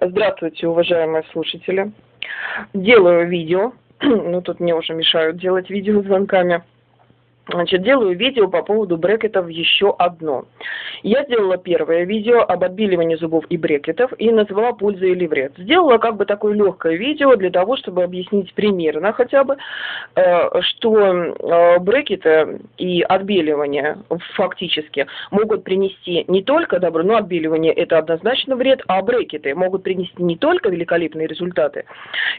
Здравствуйте, уважаемые слушатели. Делаю видео, ну тут мне уже мешают делать видео звонками. Значит, делаю видео по поводу брекетов еще одно. Я сделала первое видео об отбеливании зубов и брекетов и назвала пользы или вред. Сделала как бы такое легкое видео для того, чтобы объяснить примерно хотя бы, э, что э, брекеты и отбеливание фактически могут принести не только добро, но отбеливание это однозначно вред, а брекеты могут принести не только великолепные результаты.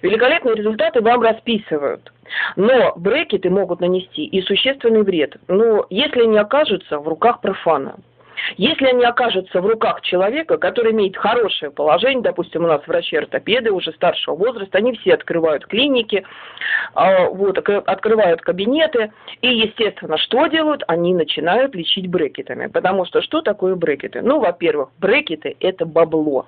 Великолепные результаты вам расписывают. Но брекеты могут нанести и существенный вред. Но если они окажутся в руках профана, если они окажутся в руках человека, который имеет хорошее положение, допустим, у нас врачи-ортопеды уже старшего возраста, они все открывают клиники, а, вот, открывают кабинеты, и, естественно, что делают? Они начинают лечить брекетами. Потому что что такое брекеты? Ну, во-первых, брекеты – это бабло.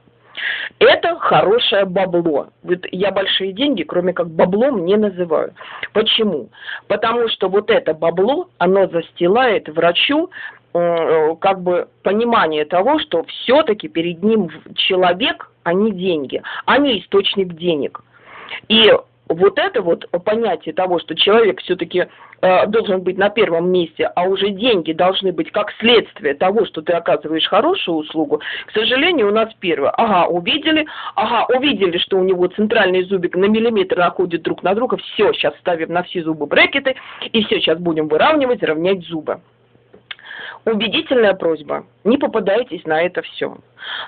Это хорошее бабло. Вот я большие деньги, кроме как баблом, не называю. Почему? Потому что вот это бабло, оно застилает врачу э, как бы понимание того, что все-таки перед ним человек, а не деньги, а не источник денег. И вот это вот понятие того, что человек все-таки э, должен быть на первом месте, а уже деньги должны быть как следствие того, что ты оказываешь хорошую услугу, к сожалению, у нас первое. Ага, увидели, ага, увидели, что у него центральный зубик на миллиметр находит друг на друга, все, сейчас ставим на все зубы брекеты, и все, сейчас будем выравнивать, равнять зубы. Убедительная просьба, не попадайтесь на это все.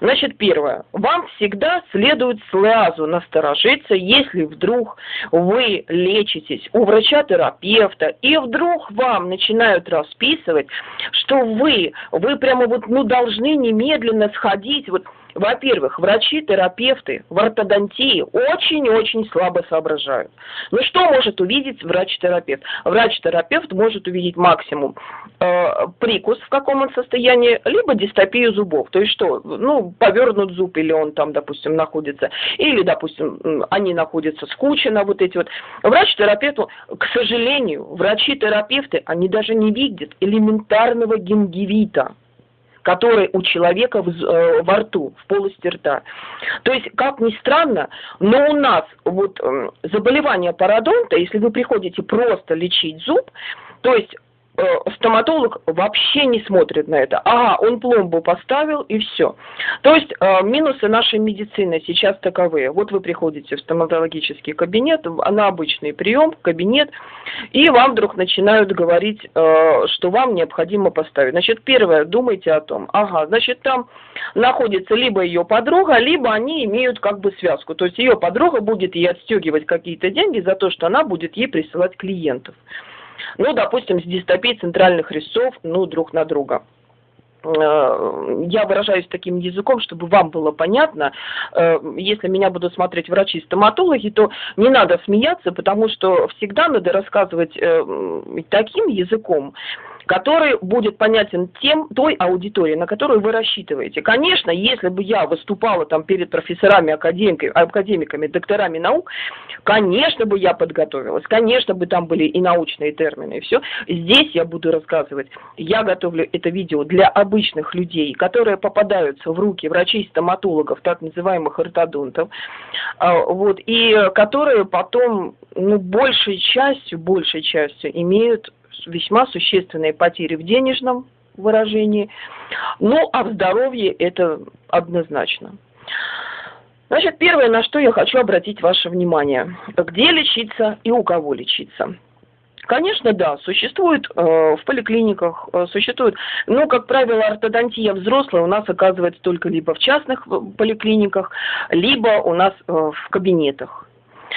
Значит, первое. Вам всегда следует сразу насторожиться, если вдруг вы лечитесь у врача-терапевта, и вдруг вам начинают расписывать, что вы, вы прямо вот, ну, должны немедленно сходить, вот, во-первых, врачи, терапевты в ортодонтии очень-очень слабо соображают. Ну что может увидеть врач-терапевт? Врач-терапевт может увидеть максимум э, прикус, в каком он состоянии, либо дистопию зубов. То есть что, ну, повернут зуб, или он там, допустим, находится, или, допустим, они находятся скучно, вот эти вот. Врач-терапевт, к сожалению, врачи-терапевты, они даже не видят элементарного гингивита который у человека в, э, во рту, в полости рта. То есть, как ни странно, но у нас вот э, заболевание пародонта, если вы приходите просто лечить зуб, то есть стоматолог вообще не смотрит на это. Ага, он пломбу поставил и все. То есть э, минусы нашей медицины сейчас таковые. Вот вы приходите в стоматологический кабинет, на обычный прием, кабинет, и вам вдруг начинают говорить, э, что вам необходимо поставить. Значит, первое, думайте о том, ага, значит, там находится либо ее подруга, либо они имеют как бы связку. То есть ее подруга будет ей отстегивать какие-то деньги за то, что она будет ей присылать клиентов ну, допустим, с дистопией центральных резцов, ну, друг на друга э, я выражаюсь таким языком, чтобы вам было понятно. Э, если меня будут смотреть врачи-стоматологи, то не надо смеяться, потому что всегда надо рассказывать э, таким языком, который будет понятен тем, той аудитории, на которую вы рассчитываете. Конечно, если бы я выступала там перед профессорами, академиками, докторами наук, конечно бы я подготовилась, конечно бы там были и научные термины, и все. Здесь я буду рассказывать. Я готовлю это видео для обычных людей, которые попадаются в руки врачей-стоматологов, так называемых ортодонтов, а, вот, и которые потом, ну, большей частью, большей частью имеют весьма существенные потери в денежном выражении. Ну, а в здоровье это однозначно. Значит, первое, на что я хочу обратить ваше внимание. Где лечиться и у кого лечиться. Конечно, да, существует э, в поликлиниках, э, существует, но, как правило, ортодонтия взрослая у нас оказывается только либо в частных э, поликлиниках, либо у нас э, в кабинетах.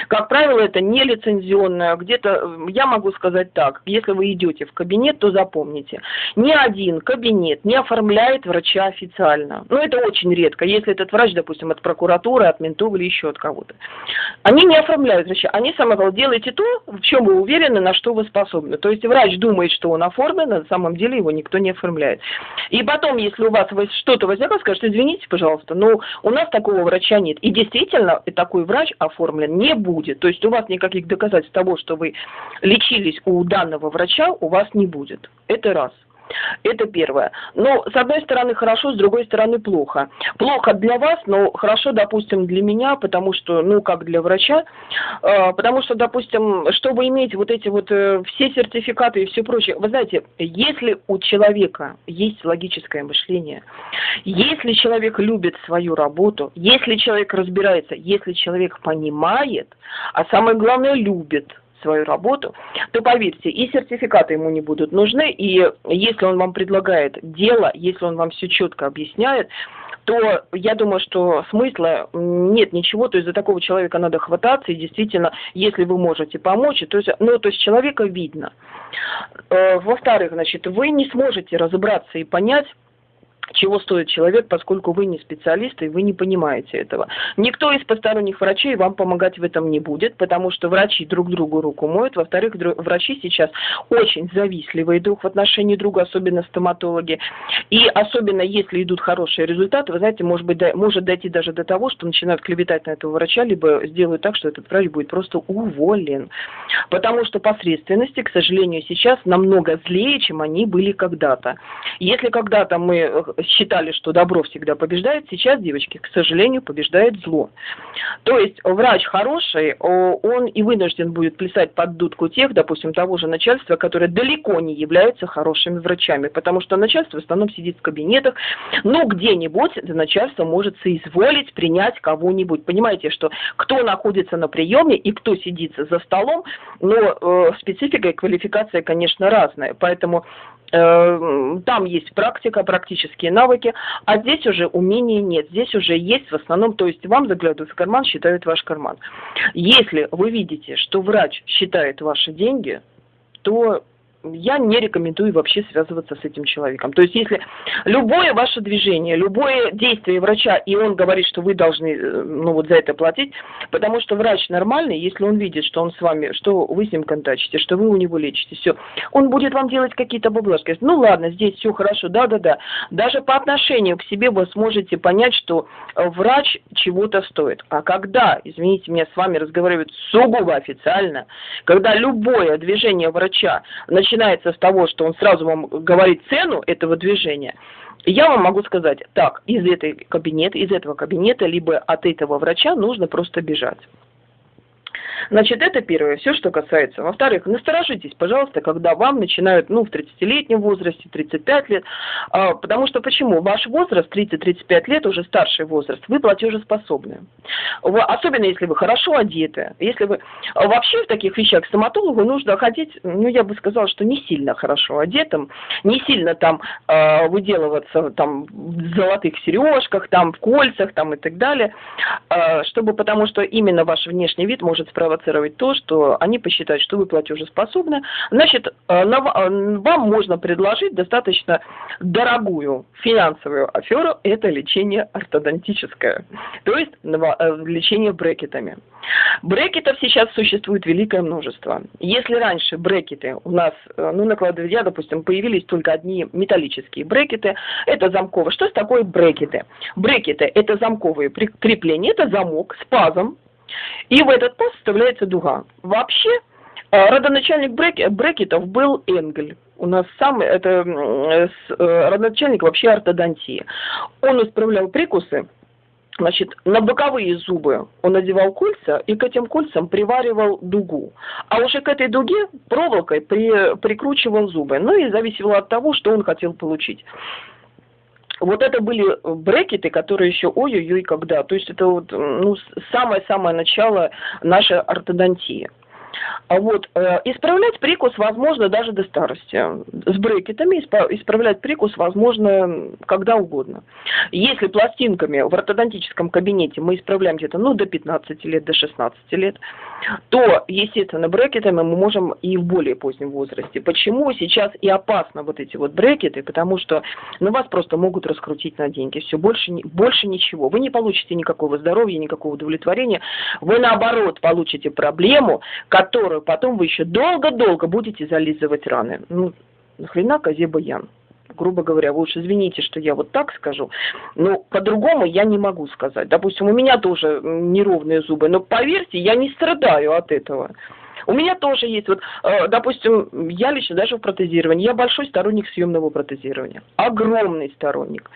Как правило, это не лицензионное. Где-то, я могу сказать так, если вы идете в кабинет, то запомните, ни один кабинет не оформляет врача официально. Ну, это очень редко, если этот врач, допустим, от прокуратуры, от ментов или еще от кого-то. Они не оформляют врача, они самое главное, делайте то, в чем вы уверены, на что вы способны. То есть врач думает, что он оформлен, а на самом деле его никто не оформляет. И потом, если у вас что-то возникло, скажет, извините, пожалуйста, но у нас такого врача нет. И действительно, такой врач оформлен не будет. То есть у вас никаких доказательств того, что вы лечились у данного врача, у вас не будет. Это раз. Это первое. Но с одной стороны хорошо, с другой стороны плохо. Плохо для вас, но хорошо, допустим, для меня, потому что, ну, как для врача, э, потому что, допустим, чтобы иметь вот эти вот э, все сертификаты и все прочее, вы знаете, если у человека есть логическое мышление, если человек любит свою работу, если человек разбирается, если человек понимает, а самое главное любит – свою работу, то поверьте, и сертификаты ему не будут нужны, и если он вам предлагает дело, если он вам все четко объясняет, то я думаю, что смысла нет ничего, то есть за такого человека надо хвататься, и действительно, если вы можете помочь, то есть, ну, то есть человека видно. Э, во-вторых, значит, вы не сможете разобраться и понять, чего стоит человек, поскольку вы не специалист и вы не понимаете этого. Никто из посторонних врачей вам помогать в этом не будет, потому что врачи друг другу руку моют. Во-вторых, врачи сейчас очень завистливые друг в отношении друга, особенно стоматологи. И особенно если идут хорошие результаты, вы знаете, может быть, может дойти даже до того, что начинают клеветать на этого врача, либо сделают так, что этот врач будет просто уволен. Потому что посредственности, к сожалению, сейчас намного злее, чем они были когда-то. Если когда-то мы э, считали, что добро всегда побеждает, сейчас, девочки, к сожалению, побеждает зло. То есть врач хороший, он и вынужден будет плясать под дудку тех, допустим, того же начальства, которые далеко не являются хорошими врачами, потому что начальство в основном сидит в кабинетах, но где-нибудь это начальство может соизволить принять кого-нибудь. Понимаете, что кто находится на приеме и кто сидит за столом, но э, специфика и квалификация, конечно, разная. Поэтому Э, там есть практика, практические навыки, а здесь уже умений нет, здесь уже есть в основном, то есть вам заглядывают в карман, считают ваш карман. Если вы видите, что врач считает ваши деньги, то я не рекомендую вообще связываться с этим человеком. То есть, если любое ваше движение, любое действие врача, и он говорит, что вы должны, э, ну, вот за это платить, потому что врач нормальный, если он видит, что он с вами, что вы с ним контачите, что вы у него лечите, все, он будет вам делать какие-то баблажки. Ну, ладно, здесь все хорошо, да-да-да. Даже по отношению к себе вы сможете понять, что э, врач чего-то стоит. А когда, извините меня, с вами разговаривают сугубо официально, когда любое движение врача начинает начинается с того, что он сразу вам говорит цену этого движения, я вам могу сказать, так, из этой кабинета, из этого кабинета, либо от этого врача нужно просто бежать. Значит, это первое, все, что касается. Во-вторых, насторожитесь, пожалуйста, когда вам начинают, ну, в 30-летнем возрасте, 35 лет, а, потому что почему? Ваш возраст, 30-35 лет, уже старший возраст, вы платежеспособны. Вы, особенно, если вы хорошо одеты, если вы... Вообще в таких вещах к стоматологу нужно ходить, ну, я бы сказала, что не сильно хорошо одетым, не сильно там э, выделываться там в золотых сережках, там в кольцах, там и так далее, э, чтобы, потому что именно ваш внешний вид может справиться спровоцировать то, что они посчитают, что вы платежеспособны, значит, э, э, вам можно предложить достаточно дорогую финансовую аферу, это лечение ортодонтическое, то есть э, лечение брекетами. Брекетов сейчас существует великое множество. Если раньше брекеты у нас, ну, на кладовья, допустим, появились только одни металлические брекеты, это замковые. Что такое брекеты? Брекеты – это замковые крепления, это замок с пазом, и в этот паз вставляется дуга. Вообще, э, родоначальник брекетов был Энгель. У нас самый, это э, родоначальник вообще ортодонтии. Он исправлял прикусы, Значит, на боковые зубы он надевал кольца и к этим кольцам приваривал дугу. А уже к этой дуге проволокой при, прикручивал зубы. Ну и зависело от того, что он хотел получить вот это были брекеты, которые еще ой-ой-ой когда. То есть это вот ну, самое-самое начало нашей ортодонтии. А вот э, исправлять прикус возможно даже до старости. С брекетами исправлять прикус возможно когда угодно. Если пластинками в ортодонтическом кабинете мы исправляем где-то ну, до 15 лет, до 16 лет, то, естественно, брекетами мы можем и в более позднем возрасте. Почему сейчас и опасно вот эти вот брекеты? Потому что ну, вас просто могут раскрутить на деньги. Все, больше, больше ничего. Вы не получите никакого здоровья, никакого удовлетворения. Вы, наоборот, получите проблему, которую потом вы еще долго-долго будете зализывать раны. Ну, нахрена козе баян? грубо говоря, вы уж извините, что я вот так скажу, но по-другому я не могу сказать. Допустим, у меня тоже неровные зубы, но поверьте, я не страдаю от этого. У меня тоже есть, вот, э, допустим, я лично даже в протезировании, я большой сторонник съемного протезирования, огромный сторонник.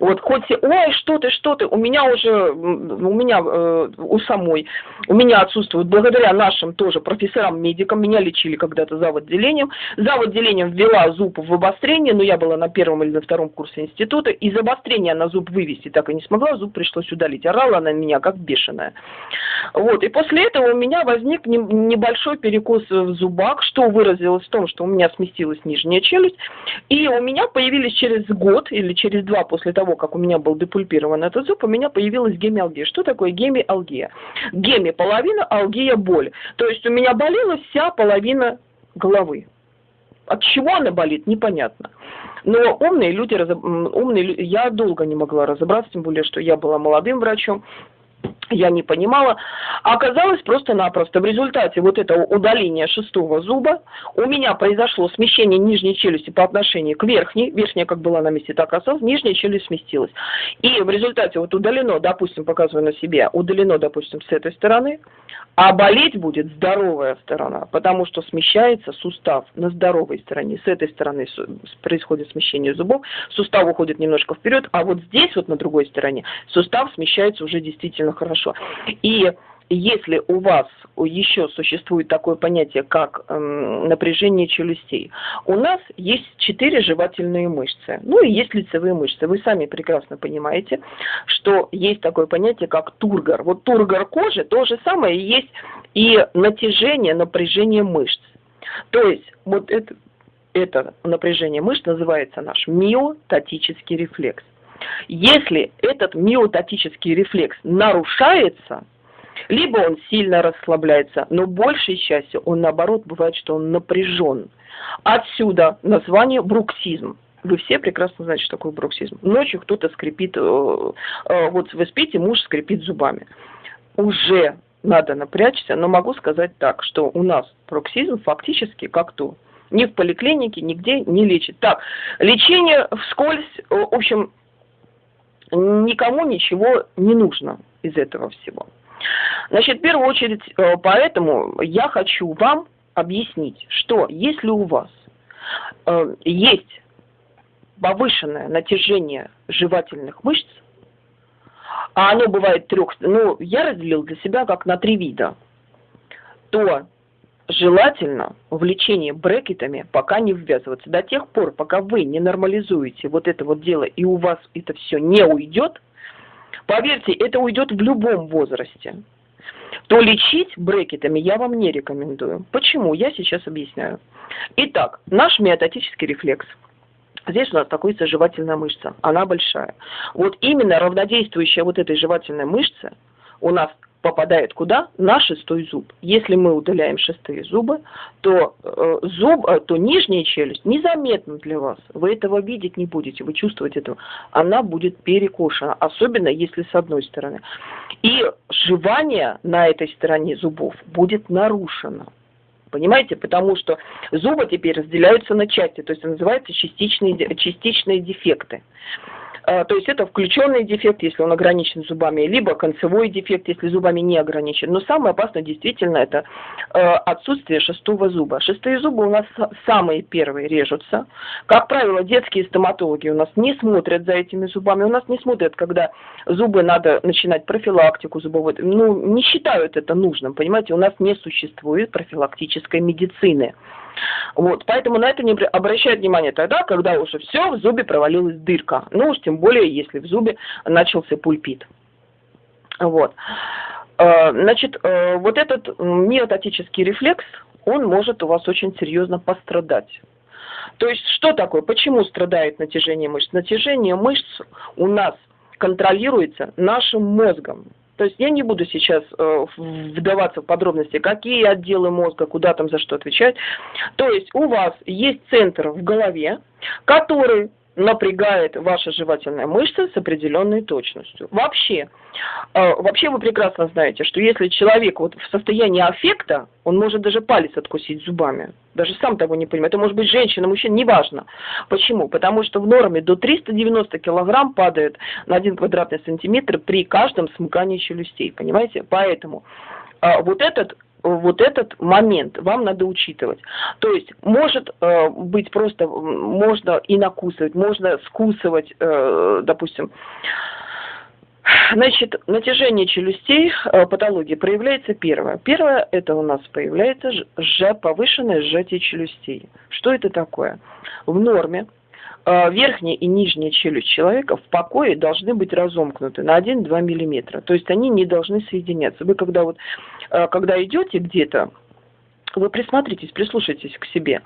Вот хоть, ой, что ты, что ты, у меня уже, у меня, э, у самой, у меня отсутствует, благодаря нашим тоже профессорам-медикам, меня лечили когда-то за отделением, за отделением ввела зуб в обострение, но я была на первом или на втором курсе института, из обострения на зуб вывести так и не смогла, зуб пришлось удалить, орала она меня как бешеная. Вот, и после этого у меня возник небольшой перекос в зубах, что выразилось в том, что у меня сместилась нижняя челюсть, и у меня появились через год или через два после того, как у меня был депульпирован этот зуб, у меня появилась гемиалгия. Что такое гемиалгия? Геми – половина, алгия – боль. То есть у меня болела вся половина головы. От чего она болит, непонятно. Но умные люди, умные, я долго не могла разобраться, тем более, что я была молодым врачом, я не понимала. А оказалось просто-напросто в результате вот этого удаления шестого зуба у меня произошло смещение нижней челюсти по отношению к верхней. Верхняя как была на месте, так осталась, нижняя челюсть сместилась. И в результате вот удалено, допустим, показываю на себе, удалено, допустим, с этой стороны, а болеть будет здоровая сторона, потому что смещается сустав на здоровой стороне. С этой стороны происходит смещение зубов, сустав уходит немножко вперед, а вот здесь вот на другой стороне сустав смещается уже действительно хорошо. И если у вас еще существует такое понятие, как эм, напряжение челюстей, у нас есть четыре жевательные мышцы, ну и есть лицевые мышцы. Вы сами прекрасно понимаете, что есть такое понятие, как тургор. Вот тургор кожи то же самое есть и натяжение, напряжение мышц. То есть вот это, это напряжение мышц называется наш миотатический рефлекс. Если этот миотатический рефлекс нарушается, либо он сильно расслабляется, но большей частью он наоборот бывает, что он напряжен. Отсюда название бруксизм. Вы все прекрасно знаете, что такое бруксизм. Ночью кто-то скрипит, э, э, вот вы спите, муж скрипит зубами. Уже надо напрячься, но могу сказать так, что у нас бруксизм фактически как то. Ни в поликлинике, нигде не лечит. Так, лечение вскользь, э, в общем, никому ничего не нужно из этого всего. Значит, в первую очередь, э, поэтому я хочу вам объяснить, что если у вас э, есть повышенное натяжение жевательных мышц, а оно бывает трех, ну, я разделил для себя как на три вида, то желательно в лечение брекетами пока не ввязываться. До тех пор, пока вы не нормализуете вот это вот дело и у вас это все не уйдет, поверьте, это уйдет в любом возрасте, то лечить брекетами я вам не рекомендую. Почему? Я сейчас объясняю. Итак, наш миотатический рефлекс. Здесь у нас находится жевательная мышца, она большая. Вот именно равнодействующая вот этой жевательной мышце у нас попадает куда? На шестой зуб. Если мы удаляем шестые зубы, то э, зуб, э, то нижняя челюсть незаметна для вас. Вы этого видеть не будете, вы чувствовать этого. Она будет перекошена, особенно если с одной стороны. И жевание на этой стороне зубов будет нарушено. Понимаете? Потому что зубы теперь разделяются на части, то есть называются частичные, частичные дефекты. А, то есть это включенный дефект, если он ограничен зубами, либо концевой дефект, если зубами не ограничен. Но самое опасное действительно это э, отсутствие шестого зуба. Шестые зубы у нас самые первые режутся. Как правило, детские стоматологи у нас не смотрят за этими зубами, у нас не смотрят, когда зубы надо начинать профилактику зубовой. Ну, не считают это нужным, понимаете, у нас не существует профилактической медицины. Вот, поэтому на это не обращают внимание тогда, когда уже все, в зубе провалилась дырка. Ну уж тем более, если в зубе начался пульпит. Вот. Э, значит, э, вот этот миотатический рефлекс, он может у вас очень серьезно пострадать. То есть, что такое? Почему страдает натяжение мышц? Натяжение мышц у нас контролируется нашим мозгом. То есть я не буду сейчас э, вдаваться в подробности, какие отделы мозга, куда там за что отвечать. То есть у вас есть центр в голове, который напрягает ваша жевательная мышца с определенной точностью. Вообще, э, вообще вы прекрасно знаете, что если человек вот в состоянии аффекта, он может даже палец откусить зубами. Даже сам того не понимает. Это может быть женщина, мужчина, неважно. Почему? Потому что в норме до 390 килограмм падает на 1 квадратный сантиметр при каждом смыкании челюстей. Понимаете? Поэтому э, вот этот вот этот момент вам надо учитывать. То есть может э, быть просто, можно и накусывать, можно скусывать, э, допустим, Значит, натяжение челюстей, э, патологии проявляется первое. Первое, это у нас появляется ж, повышенное сжатие челюстей. Что это такое? В норме верхняя и нижняя челюсть человека в покое должны быть разомкнуты на 1-2 миллиметра. То есть они не должны соединяться. Вы когда вот, э, когда идете где-то, вы присмотритесь, прислушайтесь к себе.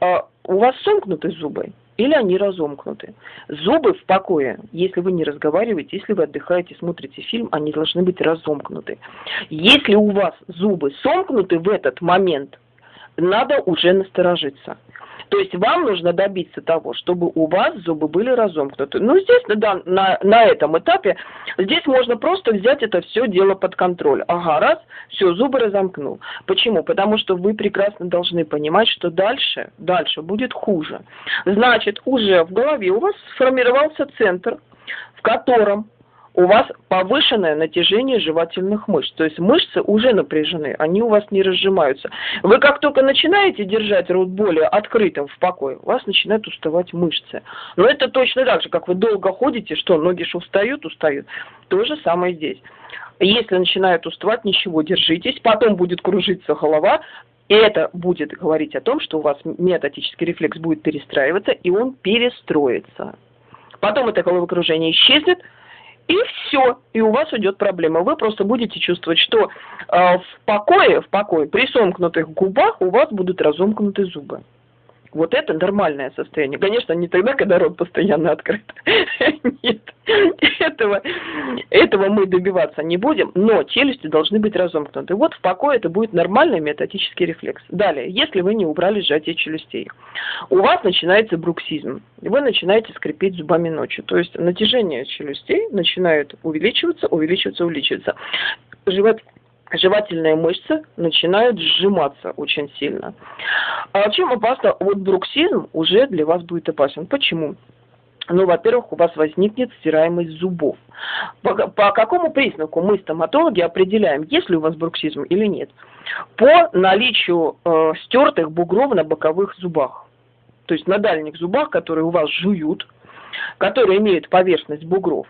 У вас сомкнуты зубы? или они разомкнуты. Зубы в покое, если вы не разговариваете, если вы отдыхаете, смотрите фильм, они должны быть разомкнуты. Если у вас зубы сомкнуты в этот момент, надо уже насторожиться. То есть вам нужно добиться того, чтобы у вас зубы были разомкнуты. Ну, здесь, да, на, на этом этапе, здесь можно просто взять это все дело под контроль. Ага, раз, все, зубы разомкнул. Почему? Потому что вы прекрасно должны понимать, что дальше, дальше будет хуже. Значит, уже в голове у вас сформировался центр, в котором у вас повышенное натяжение жевательных мышц. То есть мышцы уже напряжены, они у вас не разжимаются. Вы как только начинаете держать рот более открытым в покое, у вас начинают уставать мышцы. Но это точно так же, как вы долго ходите, что ноги же устают, устают. То же самое здесь. Если начинают уставать, ничего, держитесь, потом будет кружиться голова, и это будет говорить о том, что у вас миотатический рефлекс будет перестраиваться, и он перестроится. Потом это головокружение исчезнет, и все, и у вас уйдет проблема. Вы просто будете чувствовать, что э, в покое, в покое, при сомкнутых губах у вас будут разомкнуты зубы. Вот это нормальное состояние. Конечно, не тогда, когда рот постоянно открыт. Нет, этого, этого мы добиваться не будем, но челюсти должны быть разомкнуты. Вот в покое это будет нормальный метатический рефлекс. Далее, если вы не убрали сжатие челюстей, у вас начинается бруксизм. Вы начинаете скрипеть зубами ночью. То есть натяжение челюстей начинает увеличиваться, увеличиваться, увеличиваться. Живот жевательные мышцы начинают сжиматься очень сильно. А чем опасно? Вот бруксизм уже для вас будет опасен. Почему? Ну, во-первых, у вас возникнет стираемость зубов. По, по какому признаку мы, стоматологи, определяем, есть ли у вас бруксизм или нет? По наличию э, стертых бугров на боковых зубах. То есть на дальних зубах, которые у вас жуют, которые имеют поверхность бугров.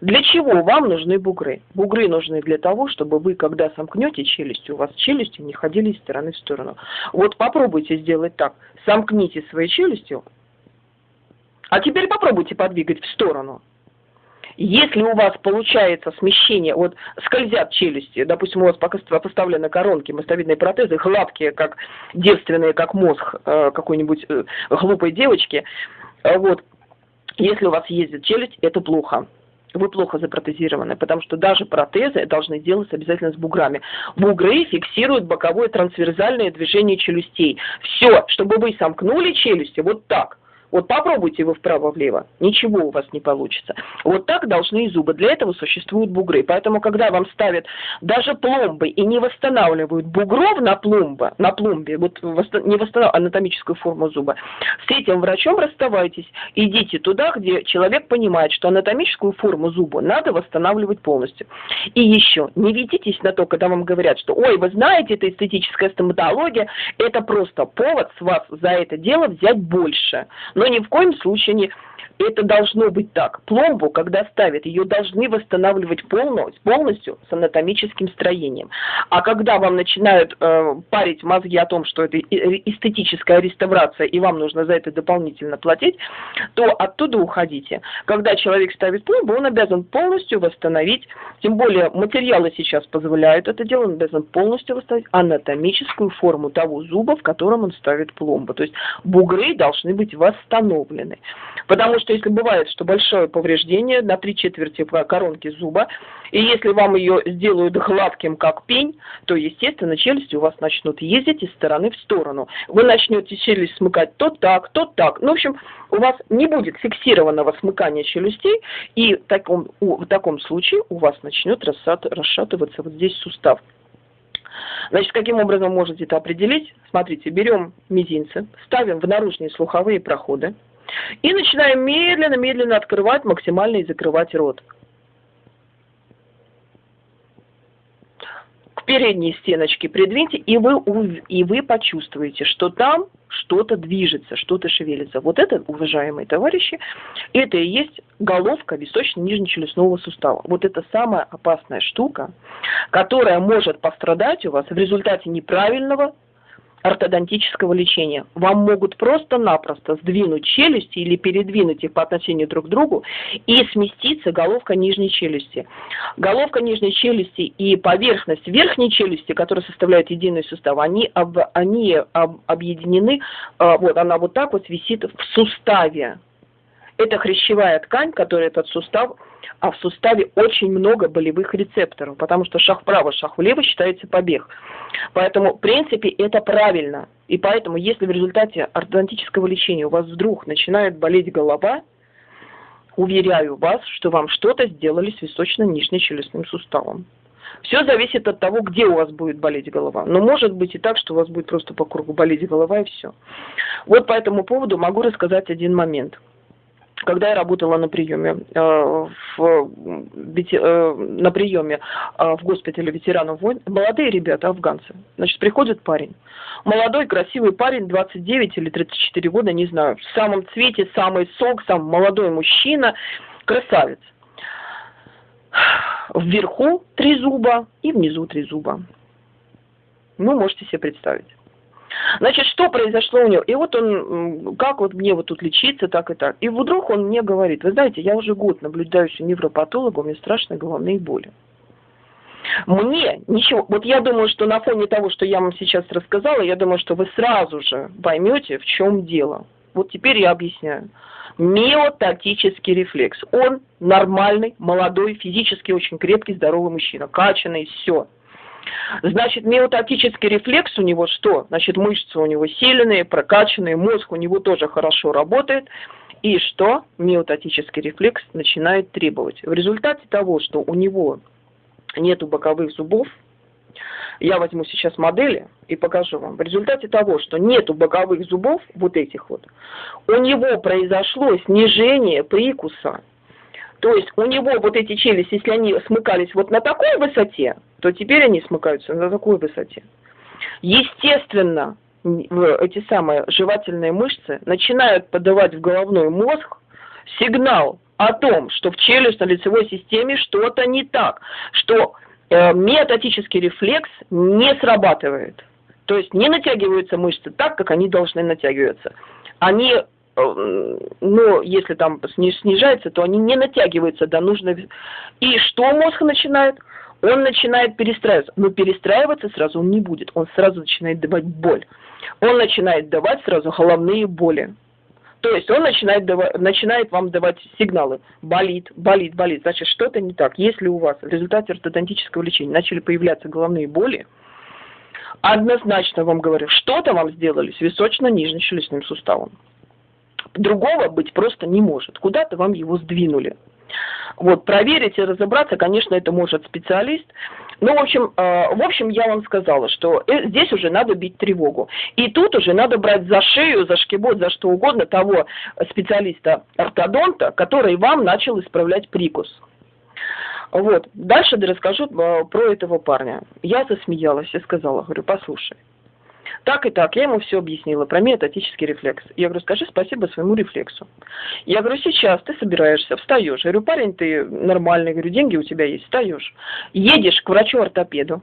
Для чего вам нужны бугры? Бугры нужны для того, чтобы вы, когда сомкнете челюсть, у вас челюсти не ходили из стороны в сторону. Вот попробуйте сделать так. Сомкните свои челюсти, а теперь попробуйте подвигать в сторону. Если у вас получается смещение, вот скользят челюсти, допустим, у вас пока поставлены коронки, мостовидные протезы, гладкие, как девственные, как мозг э, какой-нибудь э, глупой девочки, э, вот, если у вас ездит челюсть, это плохо вы плохо запротезированы, потому что даже протезы должны делаться обязательно с буграми. Бугры фиксируют боковое трансверзальное движение челюстей. Все, чтобы вы сомкнули челюсти вот так, вот попробуйте вы вправо-влево, ничего у вас не получится. Вот так должны и зубы. Для этого существуют бугры. Поэтому, когда вам ставят даже пломбы и не восстанавливают бугров на пломбе, на пломбе, вот не восстанавливают анатомическую форму зуба, с этим врачом расставайтесь, идите туда, где человек понимает, что анатомическую форму зуба надо восстанавливать полностью. И еще, не ведитесь на то, когда вам говорят, что, ой, вы знаете, это эстетическая стоматология, это просто повод с вас за это дело взять больше но ни в коем случае не это должно быть так. Пломбу, когда ставят, ее должны восстанавливать полностью, полностью с анатомическим строением. А когда вам начинают э, парить мозги о том, что это эстетическая реставрация, и вам нужно за это дополнительно платить, то оттуда уходите. Когда человек ставит пломбу, он обязан полностью восстановить, тем более материалы сейчас позволяют это делать, он обязан полностью восстановить анатомическую форму того зуба, в котором он ставит пломбу. То есть бугры должны быть восстановлены. Потому что если бывает, что большое повреждение на три четверти коронки зуба, и если вам ее сделают гладким, как пень, то, естественно, челюсти у вас начнут ездить из стороны в сторону. Вы начнете челюсть смыкать то так, то так. Ну, в общем, у вас не будет фиксированного смыкания челюстей, и в таком, в таком случае у вас начнет расшатываться вот здесь сустав. Значит, каким образом можете это определить? Смотрите, берем мизинцы, ставим в наружные слуховые проходы, и начинаем медленно-медленно открывать максимально и закрывать рот. к передней стеночке придвиньте, и вы, и вы почувствуете, что там что-то движется, что-то шевелится. Вот это, уважаемые товарищи, это и есть головка височно-нижнечелюстного сустава. Вот это самая опасная штука, которая может пострадать у вас в результате неправильного ортодонтического лечения. Вам могут просто-напросто сдвинуть челюсти или передвинуть их по отношению друг к другу и сместиться головка нижней челюсти. Головка нижней челюсти и поверхность верхней челюсти, которая составляет единый сустав, они, об, они об, объединены, э, вот она вот так вот висит в суставе. Это хрящевая ткань, которая этот сустав а в суставе очень много болевых рецепторов, потому что шаг вправо, шаг влево считается побег. Поэтому, в принципе, это правильно. И поэтому, если в результате ортодонтического лечения у вас вдруг начинает болеть голова, уверяю вас, что вам что-то сделали с височно-нижнечелюстным суставом. Все зависит от того, где у вас будет болеть голова. Но может быть и так, что у вас будет просто по кругу болеть голова и все. Вот по этому поводу могу рассказать один момент – когда я работала на приеме, э, в, э, на приеме э, в госпитале ветеранов войн, молодые ребята, афганцы, значит, приходит парень, молодой, красивый парень, 29 или 34 года, не знаю, в самом цвете, самый сок, сам молодой мужчина, красавец. Вверху три зуба и внизу три зуба. Ну, можете себе представить. Значит, что произошло у него? И вот он, как вот мне вот тут лечиться, так и так. И вдруг он мне говорит, вы знаете, я уже год наблюдаюсь у невропатолога, у меня страшные головные боли. Мне ничего, вот я думаю, что на фоне того, что я вам сейчас рассказала, я думаю, что вы сразу же поймете, в чем дело. Вот теперь я объясняю. Миотактический рефлекс. Он нормальный, молодой, физически очень крепкий, здоровый мужчина, качанный, все. Значит, миотатический рефлекс у него что? Значит, мышцы у него сильные, прокачанные, мозг у него тоже хорошо работает. И что? Миотатический рефлекс начинает требовать. В результате того, что у него нету боковых зубов, я возьму сейчас модели и покажу вам. В результате того, что нету боковых зубов, вот этих вот, у него произошло снижение прикуса то есть у него вот эти челюсти, если они смыкались вот на такой высоте, то теперь они смыкаются на такой высоте. Естественно, эти самые жевательные мышцы начинают подавать в головной мозг сигнал о том, что в челюстно-лицевой системе что-то не так, что э, метатический рефлекс не срабатывает. То есть не натягиваются мышцы так, как они должны натягиваться. Они но если там снижается, то они не натягиваются до нужного. И что мозг начинает? Он начинает перестраиваться. Но перестраиваться сразу он не будет. Он сразу начинает давать боль. Он начинает давать сразу головные боли. То есть он начинает, давать, начинает вам давать сигналы. Болит, болит, болит. Значит, что-то не так. Если у вас в результате ортодонтического лечения начали появляться головные боли, однозначно вам говорю, что-то вам сделали с височно-нижнечелюстным суставом. Другого быть просто не может. Куда-то вам его сдвинули. Вот, проверить и разобраться, конечно, это может специалист. Ну, в общем, э, в общем, я вам сказала, что э, здесь уже надо бить тревогу. И тут уже надо брать за шею, за шкибот, за что угодно того специалиста-ортодонта, который вам начал исправлять прикус. Вот. Дальше расскажу э, про этого парня. Я засмеялась и сказала, говорю, послушай, так и так, я ему все объяснила про метатический рефлекс. Я говорю, скажи спасибо своему рефлексу. Я говорю, сейчас ты собираешься, встаешь. Я говорю, парень, ты нормальный, говорю, деньги у тебя есть, встаешь. Едешь к врачу-ортопеду,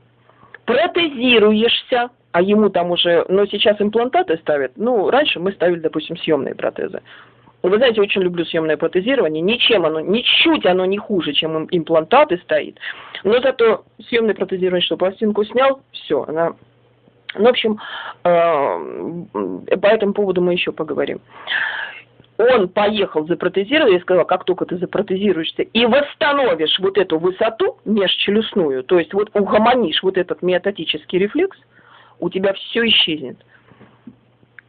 протезируешься, а ему там уже, ну, сейчас имплантаты ставят. Ну, раньше мы ставили, допустим, съемные протезы. Вы знаете, очень люблю съемное протезирование. Ничем оно, ничуть оно не хуже, чем имплантаты стоит. Но зато съемное протезирование, что пластинку снял, все, она ну, в общем, э, по этому поводу мы еще поговорим. Он поехал запротезировать, я сказала, как только ты запротезируешься и восстановишь вот эту высоту межчелюстную, то есть вот угомонишь вот этот миотатический рефлекс, у тебя все исчезнет.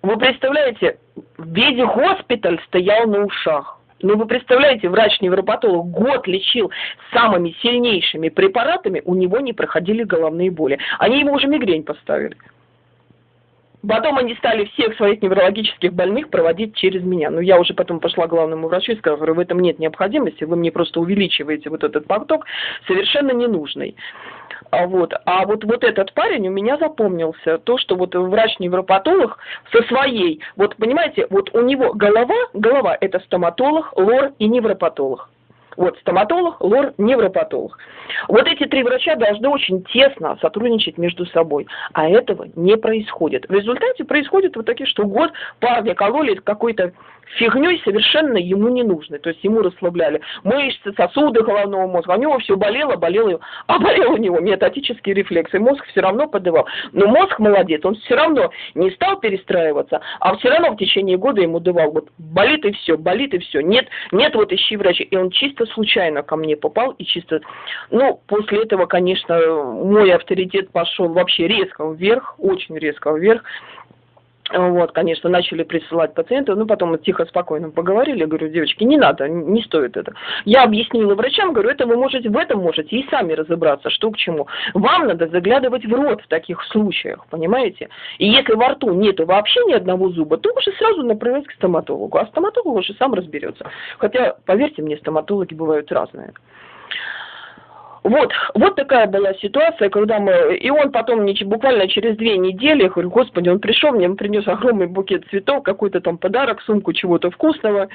Вы представляете, весь госпиталь стоял на ушах. Ну, вы представляете, врач-невропатолог год лечил самыми сильнейшими препаратами, у него не проходили головные боли. Они ему уже мигрень поставили. Потом они стали всех своих неврологических больных проводить через меня. Но я уже потом пошла к главному врачу и сказала, говорю, в этом нет необходимости, вы мне просто увеличиваете вот этот поток, совершенно ненужный. А вот, а вот, вот этот парень у меня запомнился, то, что вот врач-невропатолог со своей, вот понимаете, вот у него голова, голова это стоматолог, лор и невропатолог. Вот стоматолог, лор, невропатолог. Вот эти три врача должны очень тесно сотрудничать между собой, а этого не происходит. В результате происходит вот такие, что год парня кололи какой-то фигней совершенно ему не нужной. То есть ему расслабляли мышцы, сосуды головного мозга. У него все болело, болело, а болел у него метатический рефлекс. И мозг все равно подавал. Но мозг молодец, он все равно не стал перестраиваться, а все равно в течение года ему давал. Вот болит и все, болит и все. Нет, нет, вот ищи врача. И он чисто случайно ко мне попал и чисто... Ну, после этого, конечно, мой авторитет пошел вообще резко вверх, очень резко вверх. Вот, конечно, начали присылать пациентов, ну, потом мы тихо, спокойно поговорили, говорю, девочки, не надо, не стоит это. Я объяснила врачам, говорю, это вы можете, в этом можете и сами разобраться, что к чему. Вам надо заглядывать в рот в таких случаях, понимаете? И если во рту нету вообще ни одного зуба, то уже сразу направить к стоматологу, а стоматолог уже сам разберется. Хотя, поверьте мне, стоматологи бывают разные. Вот, вот такая была ситуация, когда мы, и он потом буквально через две недели, я говорю, господи, он пришел, мне принес огромный букет цветов, какой-то там подарок, сумку чего-то вкусного,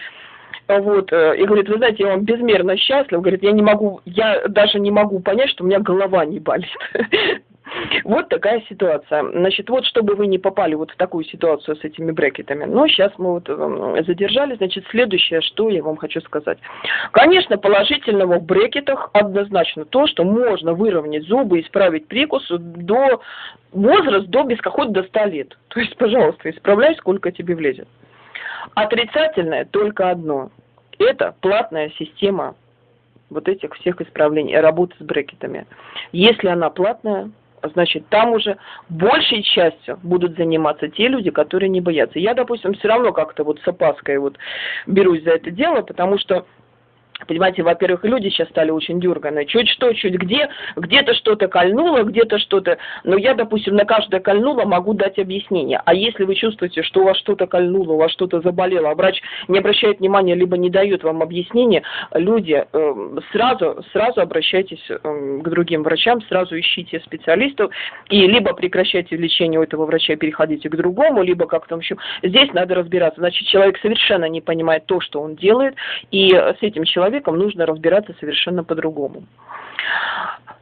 вот, э, и говорит, вы знаете, я вам безмерно счастлив, говорит, я не могу, я даже не могу понять, что у меня голова не болит. Вот такая ситуация. Значит, вот чтобы вы не попали вот в такую ситуацию с этими брекетами. Но сейчас мы вот эм, задержали. Значит, следующее, что я вам хочу сказать. Конечно, положительного в брекетах однозначно то, что можно выровнять зубы, исправить прикус до возраст до какой-то до 100 лет. То есть, пожалуйста, исправляй, сколько тебе влезет. Отрицательное только одно. Это платная система вот этих всех исправлений, работы с брекетами. Если она платная, значит, там уже большей частью будут заниматься те люди, которые не боятся. Я, допустим, все равно как-то вот с опаской вот берусь за это дело, потому что Понимаете, во-первых, люди сейчас стали очень дерганые. Чуть что, чуть где, где-то что-то кольнуло, где-то что-то. Но я, допустим, на каждое кольнуло могу дать объяснение. А если вы чувствуете, что у вас что-то кольнуло, у вас что-то заболело, а врач не обращает внимания, либо не дает вам объяснение, люди, э, сразу, сразу обращайтесь э, к другим врачам, сразу ищите специалистов, и либо прекращайте лечение у этого врача, переходите к другому, либо как там еще. Здесь надо разбираться. Значит, человек совершенно не понимает то, что он делает, и с этим человеком человеком нужно разбираться совершенно по-другому.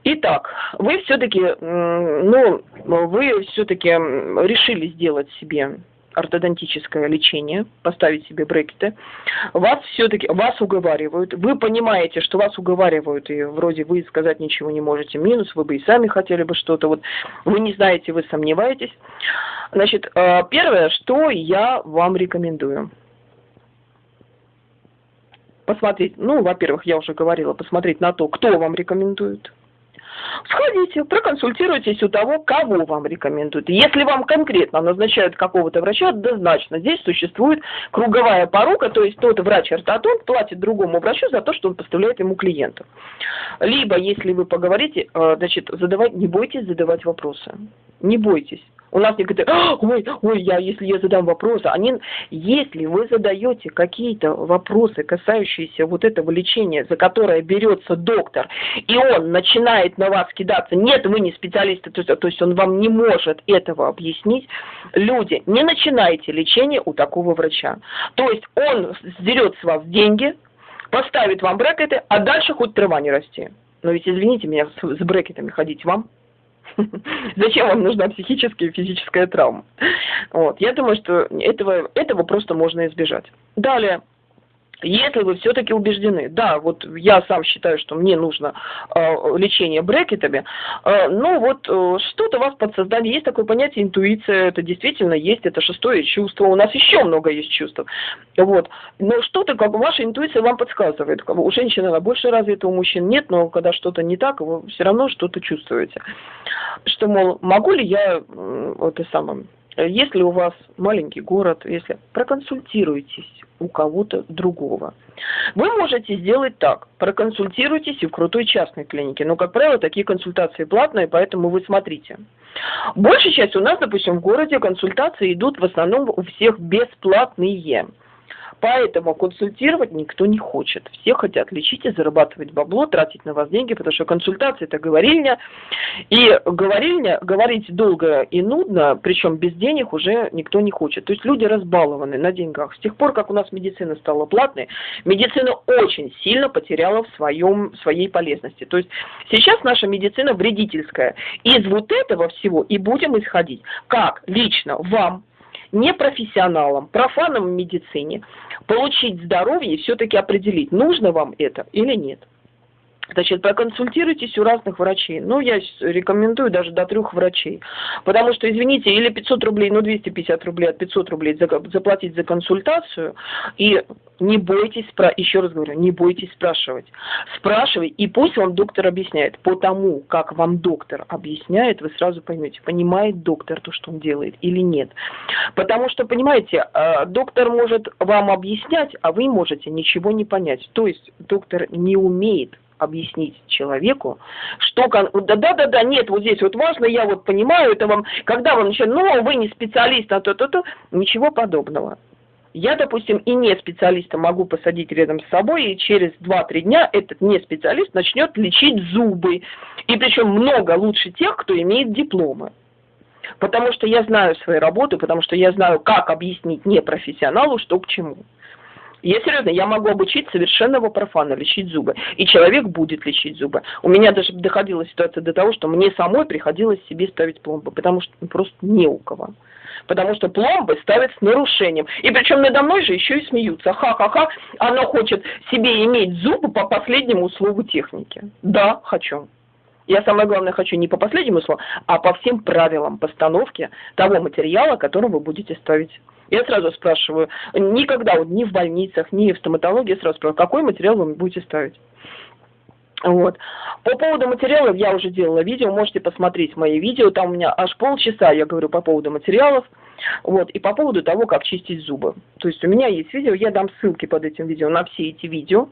Итак, вы все-таки, ну, вы все-таки решили сделать себе ортодонтическое лечение, поставить себе брекеты, вас все-таки, вас уговаривают, вы понимаете, что вас уговаривают, и вроде вы сказать ничего не можете, минус, вы бы и сами хотели бы что-то, вот вы не знаете, вы сомневаетесь. Значит, э, первое, что я вам рекомендую – посмотреть, ну, во-первых, я уже говорила, посмотреть на то, кто вам рекомендует. Сходите, проконсультируйтесь у того, кого вам рекомендуют. Если вам конкретно назначают какого-то врача, однозначно здесь существует круговая порука, то есть тот врач-ортодонт платит другому врачу за то, что он поставляет ему клиентов. Либо, если вы поговорите, э, значит, задавать, не бойтесь задавать вопросы. Не бойтесь. У нас некоторые, «А, ой, ой, я, если я задам вопросы, они, если вы задаете какие-то вопросы, касающиеся вот этого лечения, за которое берется доктор, и он начинает на вас кидаться, нет, вы не специалисты, то есть, то есть он вам не может этого объяснить, люди, не начинайте лечение у такого врача. То есть он сдерет с вас деньги, поставит вам брекеты, а дальше хоть трава не расти. Но ведь, извините меня, с брекетами ходить вам. Зачем вам нужна психическая и физическая травма? Вот. Я думаю, что этого, этого просто можно избежать. Далее. Если вы все-таки убеждены, да, вот я сам считаю, что мне нужно э, лечение брекетами, э, ну вот э, что-то у вас подсознание, есть такое понятие интуиция, это действительно есть, это шестое чувство, у нас еще много есть чувств, вот, но что-то, как ваша интуиция вам подсказывает, у женщины она больше развита, у мужчин нет, но когда что-то не так, вы все равно что-то чувствуете, что, мол, могу ли я, вот и самое, если у вас маленький город, если проконсультируйтесь у кого-то другого. Вы можете сделать так, проконсультируйтесь и в крутой частной клинике, но, как правило, такие консультации платные, поэтому вы смотрите. Большая часть у нас, допустим, в городе консультации идут в основном у всех бесплатные. Поэтому консультировать никто не хочет. Все хотят лечить и зарабатывать бабло, тратить на вас деньги, потому что консультация – это говорильня. И говорильня, говорить долго и нудно, причем без денег уже никто не хочет. То есть люди разбалованы на деньгах. С тех пор, как у нас медицина стала платной, медицина очень сильно потеряла в своем, своей полезности. То есть сейчас наша медицина вредительская. Из вот этого всего и будем исходить. Как лично вам непрофессионалам, профанам в медицине получить здоровье и все-таки определить, нужно вам это или нет. Значит, проконсультируйтесь у разных врачей. Ну, я рекомендую даже до трех врачей. Потому что, извините, или 500 рублей, ну, 250 рублей от 500 рублей заплатить за консультацию. И не бойтесь, еще раз говорю, не бойтесь спрашивать. Спрашивай, и пусть вам доктор объясняет. По тому, как вам доктор объясняет, вы сразу поймете, понимает доктор то, что он делает или нет. Потому что, понимаете, а, доктор может вам объяснять, а вы можете ничего не понять. То есть доктор не умеет объяснить человеку, что... Да-да-да, нет, вот здесь вот важно, я вот понимаю, это вам... Когда вы начинаете, ну, вы не специалист, а то-то-то, ничего подобного. Я, допустим, и не специалиста могу посадить рядом с собой, и через 2-3 дня этот не специалист начнет лечить зубы. И причем много лучше тех, кто имеет дипломы. Потому что я знаю свои работы, потому что я знаю, как объяснить непрофессионалу, что к чему. Я серьезно, я могу обучить совершенного профана лечить зубы. И человек будет лечить зубы. У меня даже доходила ситуация до того, что мне самой приходилось себе ставить пломбы, потому что ну, просто не у кого. Потому что пломбы ставят с нарушением. И причем надо мной же еще и смеются. Ха-ха-ха, она хочет себе иметь зубы по последнему услову техники. Да, хочу. Я самое главное хочу не по последнему слову, а по всем правилам постановки того материала, который вы будете ставить я сразу спрашиваю, никогда, вот, ни в больницах, ни в стоматологии, сразу спрашиваю, какой материал вы будете ставить? Вот. По поводу материалов я уже делала видео, можете посмотреть мои видео, там у меня аж полчаса я говорю по поводу материалов, вот, и по поводу того, как чистить зубы. То есть у меня есть видео, я дам ссылки под этим видео на все эти видео,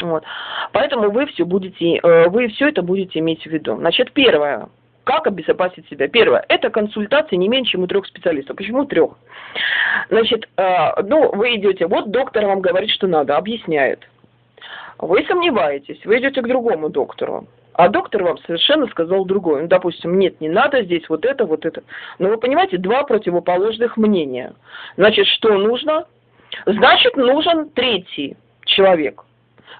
вот. Поэтому вы все будете, э, вы все это будете иметь в виду. Значит, первое, как обезопасить себя? Первое, это консультация не меньше, чем у трех специалистов. Почему трех? Значит, э, ну, вы идете, вот доктор вам говорит, что надо, объясняет. Вы сомневаетесь, вы идете к другому доктору. А доктор вам совершенно сказал другое. Ну, допустим, нет, не надо здесь вот это, вот это. Но вы понимаете, два противоположных мнения. Значит, что нужно? Значит, нужен третий человек –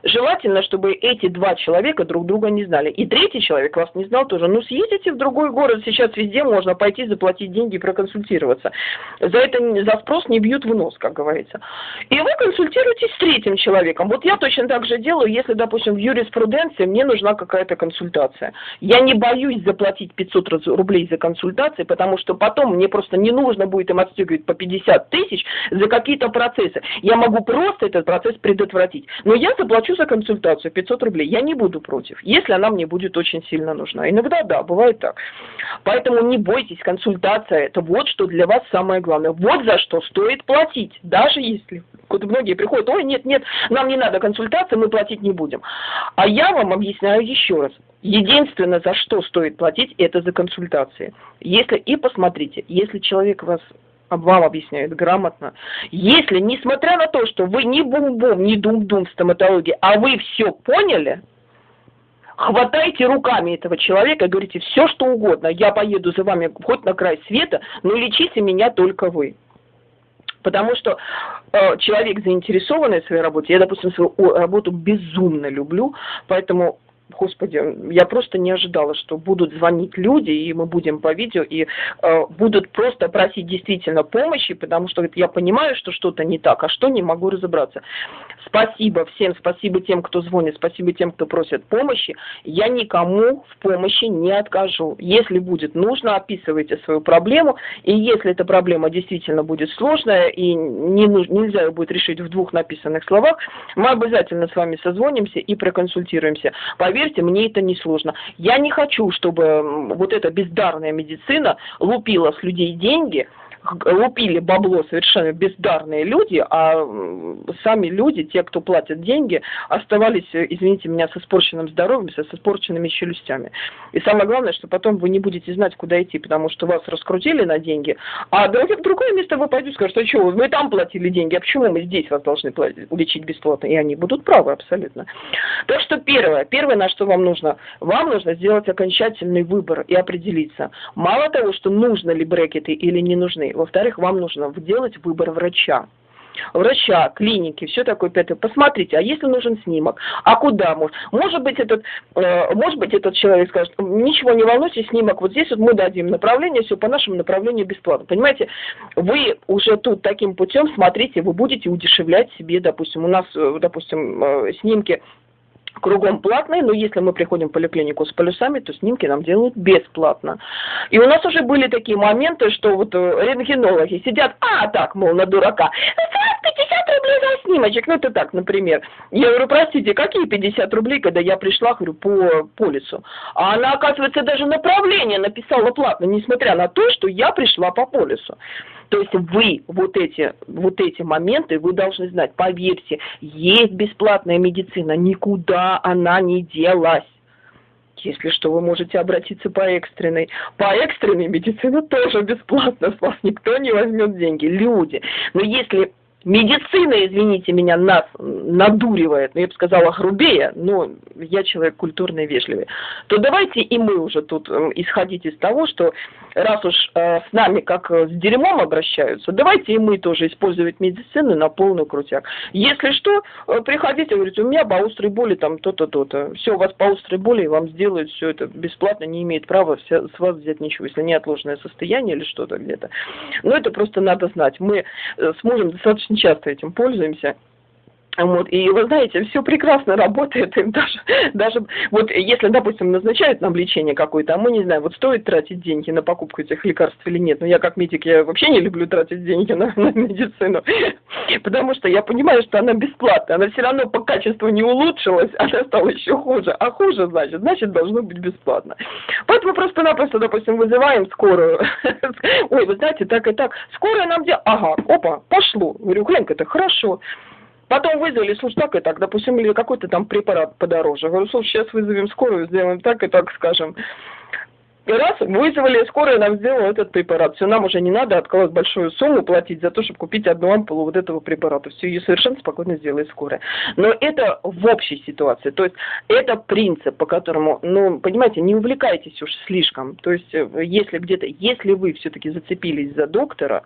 Желательно, чтобы эти два человека друг друга не знали. И третий человек вас не знал тоже. Ну, съездите в другой город, сейчас везде можно пойти заплатить деньги проконсультироваться. За это за спрос не бьют в нос, как говорится. И вы консультируетесь с третьим человеком. Вот я точно так же делаю, если, допустим, в юриспруденции мне нужна какая-то консультация. Я не боюсь заплатить 500 рублей за консультации, потому что потом мне просто не нужно будет им отстегивать по 50 тысяч за какие-то процессы. Я могу просто этот процесс предотвратить. Но я заплачу заплачу за консультацию 500 рублей, я не буду против, если она мне будет очень сильно нужна. Иногда да, бывает так. Поэтому не бойтесь, консультация – это вот что для вас самое главное. Вот за что стоит платить, даже если вот многие приходят, ой, нет, нет, нам не надо консультации, мы платить не будем. А я вам объясняю еще раз. Единственное, за что стоит платить, это за консультации. Если и посмотрите, если человек вас вам объясняют грамотно. Если, несмотря на то, что вы не бум-бум, не дум-дум в стоматологии, а вы все поняли, хватайте руками этого человека и говорите все, что угодно. Я поеду за вами хоть на край света, но лечите меня только вы. Потому что э, человек заинтересованный в своей работе, я, допустим, свою работу безумно люблю, поэтому Господи, я просто не ожидала, что будут звонить люди, и мы будем по видео, и э, будут просто просить действительно помощи, потому что я понимаю, что что-то не так, а что не могу разобраться. Спасибо всем, спасибо тем, кто звонит, спасибо тем, кто просит помощи. Я никому в помощи не откажу. Если будет нужно, описывайте свою проблему, и если эта проблема действительно будет сложная, и не, нельзя ее будет решить в двух написанных словах, мы обязательно с вами созвонимся и проконсультируемся. Поверьте, поверьте, мне это не сложно. Я не хочу, чтобы вот эта бездарная медицина лупила с людей деньги, лупили бабло совершенно бездарные люди, а сами люди, те, кто платят деньги, оставались, извините меня, с испорченным здоровьем, с испорченными челюстями. И самое главное, что потом вы не будете знать, куда идти, потому что вас раскрутили на деньги, а в другое место вы пойдете и скажете, а что, вы там платили деньги, а почему мы здесь вас должны платить, лечить бесплатно? И они будут правы абсолютно. Так что первое, первое, на что вам нужно, вам нужно сделать окончательный выбор и определиться. Мало того, что нужно ли брекеты или не нужны, во-вторых, вам нужно сделать выбор врача врача, клиники, все такое пятое. Посмотрите, а если нужен снимок, а куда может? Может быть, этот, э, может быть, этот человек скажет, ничего не волнуйтесь, снимок вот здесь вот мы дадим направление, все по нашему направлению бесплатно. Понимаете, вы уже тут таким путем смотрите, вы будете удешевлять себе, допустим, у нас, э, допустим, э, снимки кругом платные, но если мы приходим в поликлинику с полюсами, то снимки нам делают бесплатно. И у нас уже были такие моменты, что вот э, рентгенологи сидят, а так, мол, на дурака, 50 рублей за снимочек, ну это так, например. Я говорю, простите, какие 50 рублей, когда я пришла, говорю, по полису? А она, оказывается, даже направление написала платно, несмотря на то, что я пришла по полису. То есть вы вот эти, вот эти моменты, вы должны знать, поверьте, есть бесплатная медицина, никуда она не делась. Если что, вы можете обратиться по экстренной. По экстренной медицине тоже бесплатно, с вас никто не возьмет деньги, люди. Но если медицина, извините меня, нас надуривает, ну, я бы сказала, грубее, но я человек культурный и вежливый, то давайте и мы уже тут эм, исходить из того, что раз уж э, с нами как э, с дерьмом обращаются, давайте и мы тоже использовать медицину на полную крутяк. Если что, э, приходите, говорите, у меня по острой боли там то-то, то-то. Все, у вас по острой боли, вам сделают все это бесплатно, не имеет права с вас взять ничего, если неотложное состояние или что-то где-то. Но это просто надо знать. Мы э, с мужем достаточно очень часто этим пользуемся. Вот, и вы знаете, все прекрасно работает, и даже, даже вот если, допустим, назначают нам лечение какое-то, а мы не знаем, вот стоит тратить деньги на покупку этих лекарств или нет, но я как медик, я вообще не люблю тратить деньги на, на медицину, потому что я понимаю, что она бесплатная, она все равно по качеству не улучшилась, она стала еще хуже, а хуже, значит, значит, должно быть бесплатно. Поэтому просто-напросто, допустим, вызываем скорую, ой, вы знаете, так и так, скорая нам где, ага, опа, пошло, говорю, глянь-ка, это хорошо, Потом вызвали, слушай, так и так, допустим, или какой-то там препарат подороже. Говорю, слушай, сейчас вызовем скорую, сделаем так и так, скажем. И раз, вызвали скорую, нам сделала этот препарат. Все, нам уже не надо откладывать большую сумму платить за то, чтобы купить одну ампулу вот этого препарата. Все, ее совершенно спокойно сделает скорая. Но это в общей ситуации. То есть это принцип, по которому, ну, понимаете, не увлекайтесь уж слишком. То есть э, если где-то, если вы все-таки зацепились за доктора,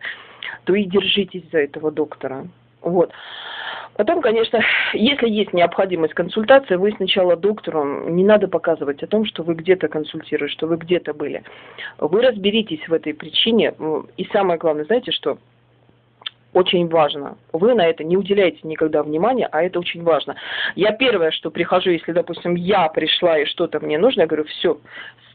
то и держитесь за этого доктора. Вот. Потом, конечно, если есть необходимость консультации, вы сначала доктору не надо показывать о том, что вы где-то консультируете, что вы где-то были. Вы разберитесь в этой причине. И самое главное, знаете что? Очень важно. Вы на это не уделяете никогда внимания, а это очень важно. Я первое, что прихожу, если, допустим, я пришла и что-то мне нужно, я говорю, все,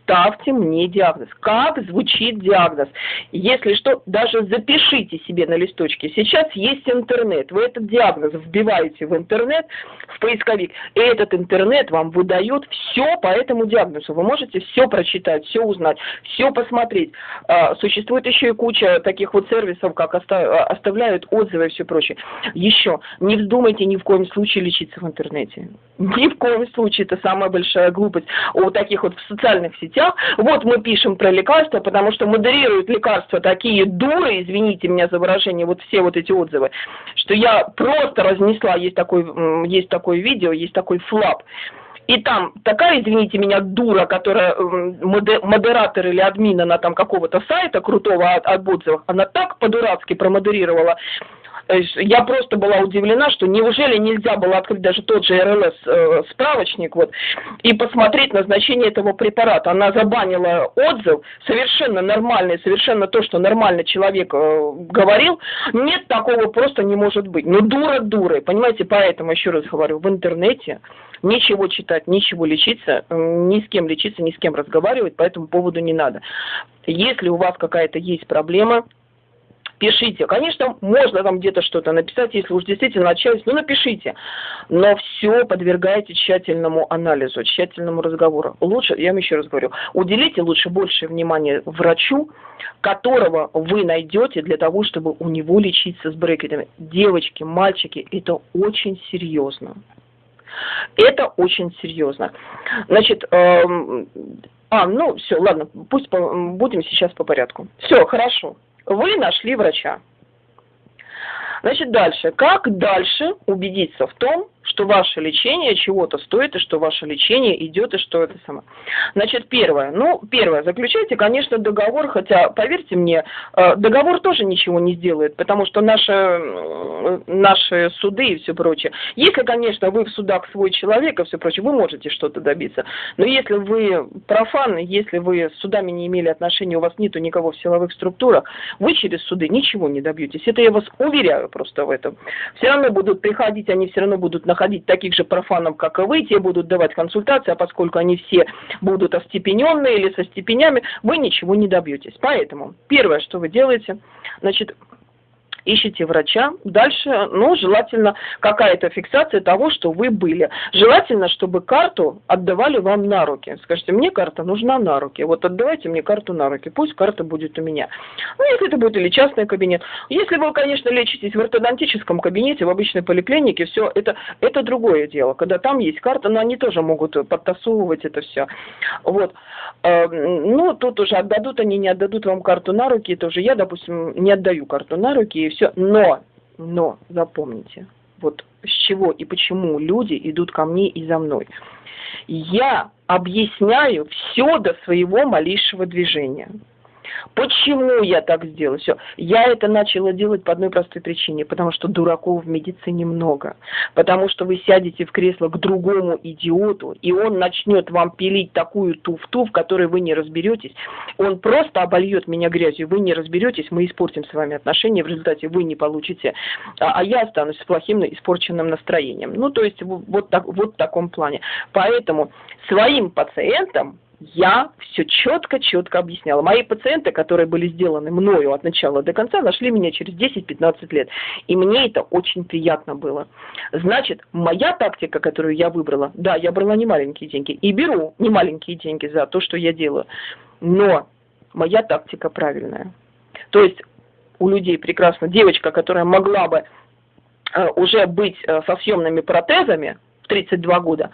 ставьте мне диагноз. Как звучит диагноз? Если что, даже запишите себе на листочке. Сейчас есть интернет. Вы этот диагноз вбиваете в интернет, в поисковик, и этот интернет вам выдает все по этому диагнозу. Вы можете все прочитать, все узнать, все посмотреть. А, существует еще и куча таких вот сервисов, как оставляют отзывы и все прочее. Еще, не вздумайте ни в коем случае лечиться в интернете. Ни в коем случае, это самая большая глупость. У таких вот в социальных сетях сетях. Вот мы пишем про лекарства, потому что модерируют лекарства такие дуры, извините меня за выражение, вот все вот эти отзывы, что я просто разнесла, есть такой, есть такое видео, есть такой флап. И там такая, извините меня, дура, которая модератор или админ, она там какого-то сайта крутого от, от отзывов, она так по-дурацки промодерировала я просто была удивлена, что неужели нельзя было открыть даже тот же РЛС э, вот, и посмотреть назначение этого препарата. Она забанила отзыв, совершенно нормальный, совершенно то, что нормальный человек э, говорил. Нет, такого просто не может быть. Ну, дура дурой, понимаете, поэтому, еще раз говорю, в интернете ничего читать, ничего лечиться, ни с кем лечиться, ни с кем разговаривать по этому поводу не надо. Если у вас какая-то есть проблема, пишите. Конечно, можно там где-то что-то написать, если уж действительно отчаялись, ну напишите. Но все подвергайте тщательному анализу, тщательному разговору. Лучше, я вам еще раз говорю, уделите лучше больше внимания врачу, которого вы найдете для того, чтобы у него лечиться с брекетами. Девочки, мальчики, это очень серьезно. Это очень серьезно. Значит, эм, а, ну все, ладно, пусть по, будем сейчас по порядку. Все, хорошо. Вы нашли врача. Значит, дальше. Как дальше убедиться в том, что ваше лечение чего-то стоит, и что ваше лечение идет, и что это самое. Значит, первое. Ну, первое, заключайте, конечно, договор, хотя, поверьте мне, э, договор тоже ничего не сделает, потому что наши, наши суды и все прочее. Если, конечно, вы в судах свой человек и все прочее, вы можете что-то добиться. Но если вы профан, если вы с судами не имели отношения, у вас нету никого в силовых структурах, вы через суды ничего не добьетесь. Это я вас уверяю просто в этом. Все равно будут приходить, они все равно будут находить таких же профанов, как и вы, те будут давать консультации, а поскольку они все будут остепененные или со степенями, вы ничего не добьетесь. Поэтому первое, что вы делаете, значит, ищите врача. Дальше, ну, желательно какая-то фиксация того, что вы были. Желательно, чтобы карту отдавали вам на руки. Скажите, мне карта нужна на руки. Вот отдавайте мне карту на руки. Пусть карта будет у меня. Ну, если это будет или частный кабинет. Если вы, конечно, лечитесь в ортодонтическом кабинете, в обычной поликлинике, все, это, это другое дело. Когда там есть карта, но они тоже могут подтасовывать это все. Вот. Эм, ну, тут уже отдадут они, не отдадут вам карту на руки, это уже я, допустим, не отдаю карту на руки, все. Но, но, запомните, вот с чего и почему люди идут ко мне и за мной. Я объясняю все до своего малейшего движения. Почему я так сделала? Все. Я это начала делать по одной простой причине, потому что дураков в медицине много. Потому что вы сядете в кресло к другому идиоту, и он начнет вам пилить такую туфту, в которой вы не разберетесь. Он просто обольет меня грязью, вы не разберетесь, мы испортим с вами отношения, в результате вы не получите, а, а я останусь с плохим испорченным настроением. Ну, то есть вот, так, вот в таком плане. Поэтому своим пациентам я все четко-четко объясняла. Мои пациенты, которые были сделаны мною от начала до конца, нашли меня через 10-15 лет. И мне это очень приятно было. Значит, моя тактика, которую я выбрала, да, я брала не маленькие деньги и беру не маленькие деньги за то, что я делаю. Но моя тактика правильная. То есть у людей прекрасно девочка, которая могла бы э, уже быть э, со съемными протезами в 32 года,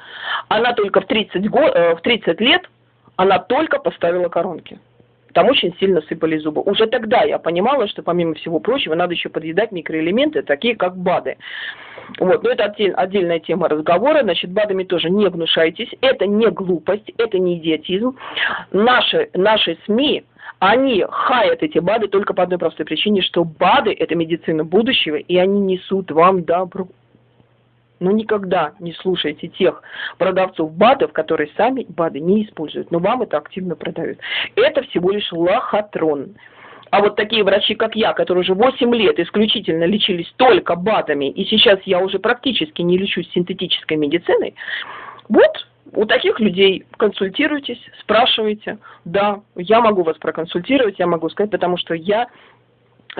она только в 30, го, э, в 30 лет она только поставила коронки. Там очень сильно сыпали зубы. Уже тогда я понимала, что помимо всего прочего надо еще подъедать микроэлементы, такие как БАДы. Вот, но это отдель, отдельная тема разговора. Значит, БАДами тоже не гнушайтесь. Это не глупость, это не идиотизм. Наши, наши СМИ, они хаят эти БАДы только по одной простой причине, что БАДы – это медицина будущего, и они несут вам добро. Но никогда не слушайте тех продавцов БАДов, которые сами БАДы не используют, но вам это активно продают. Это всего лишь лохотрон. А вот такие врачи, как я, которые уже 8 лет исключительно лечились только БАДами, и сейчас я уже практически не лечусь синтетической медициной, вот у таких людей консультируйтесь, спрашивайте. Да, я могу вас проконсультировать, я могу сказать, потому что я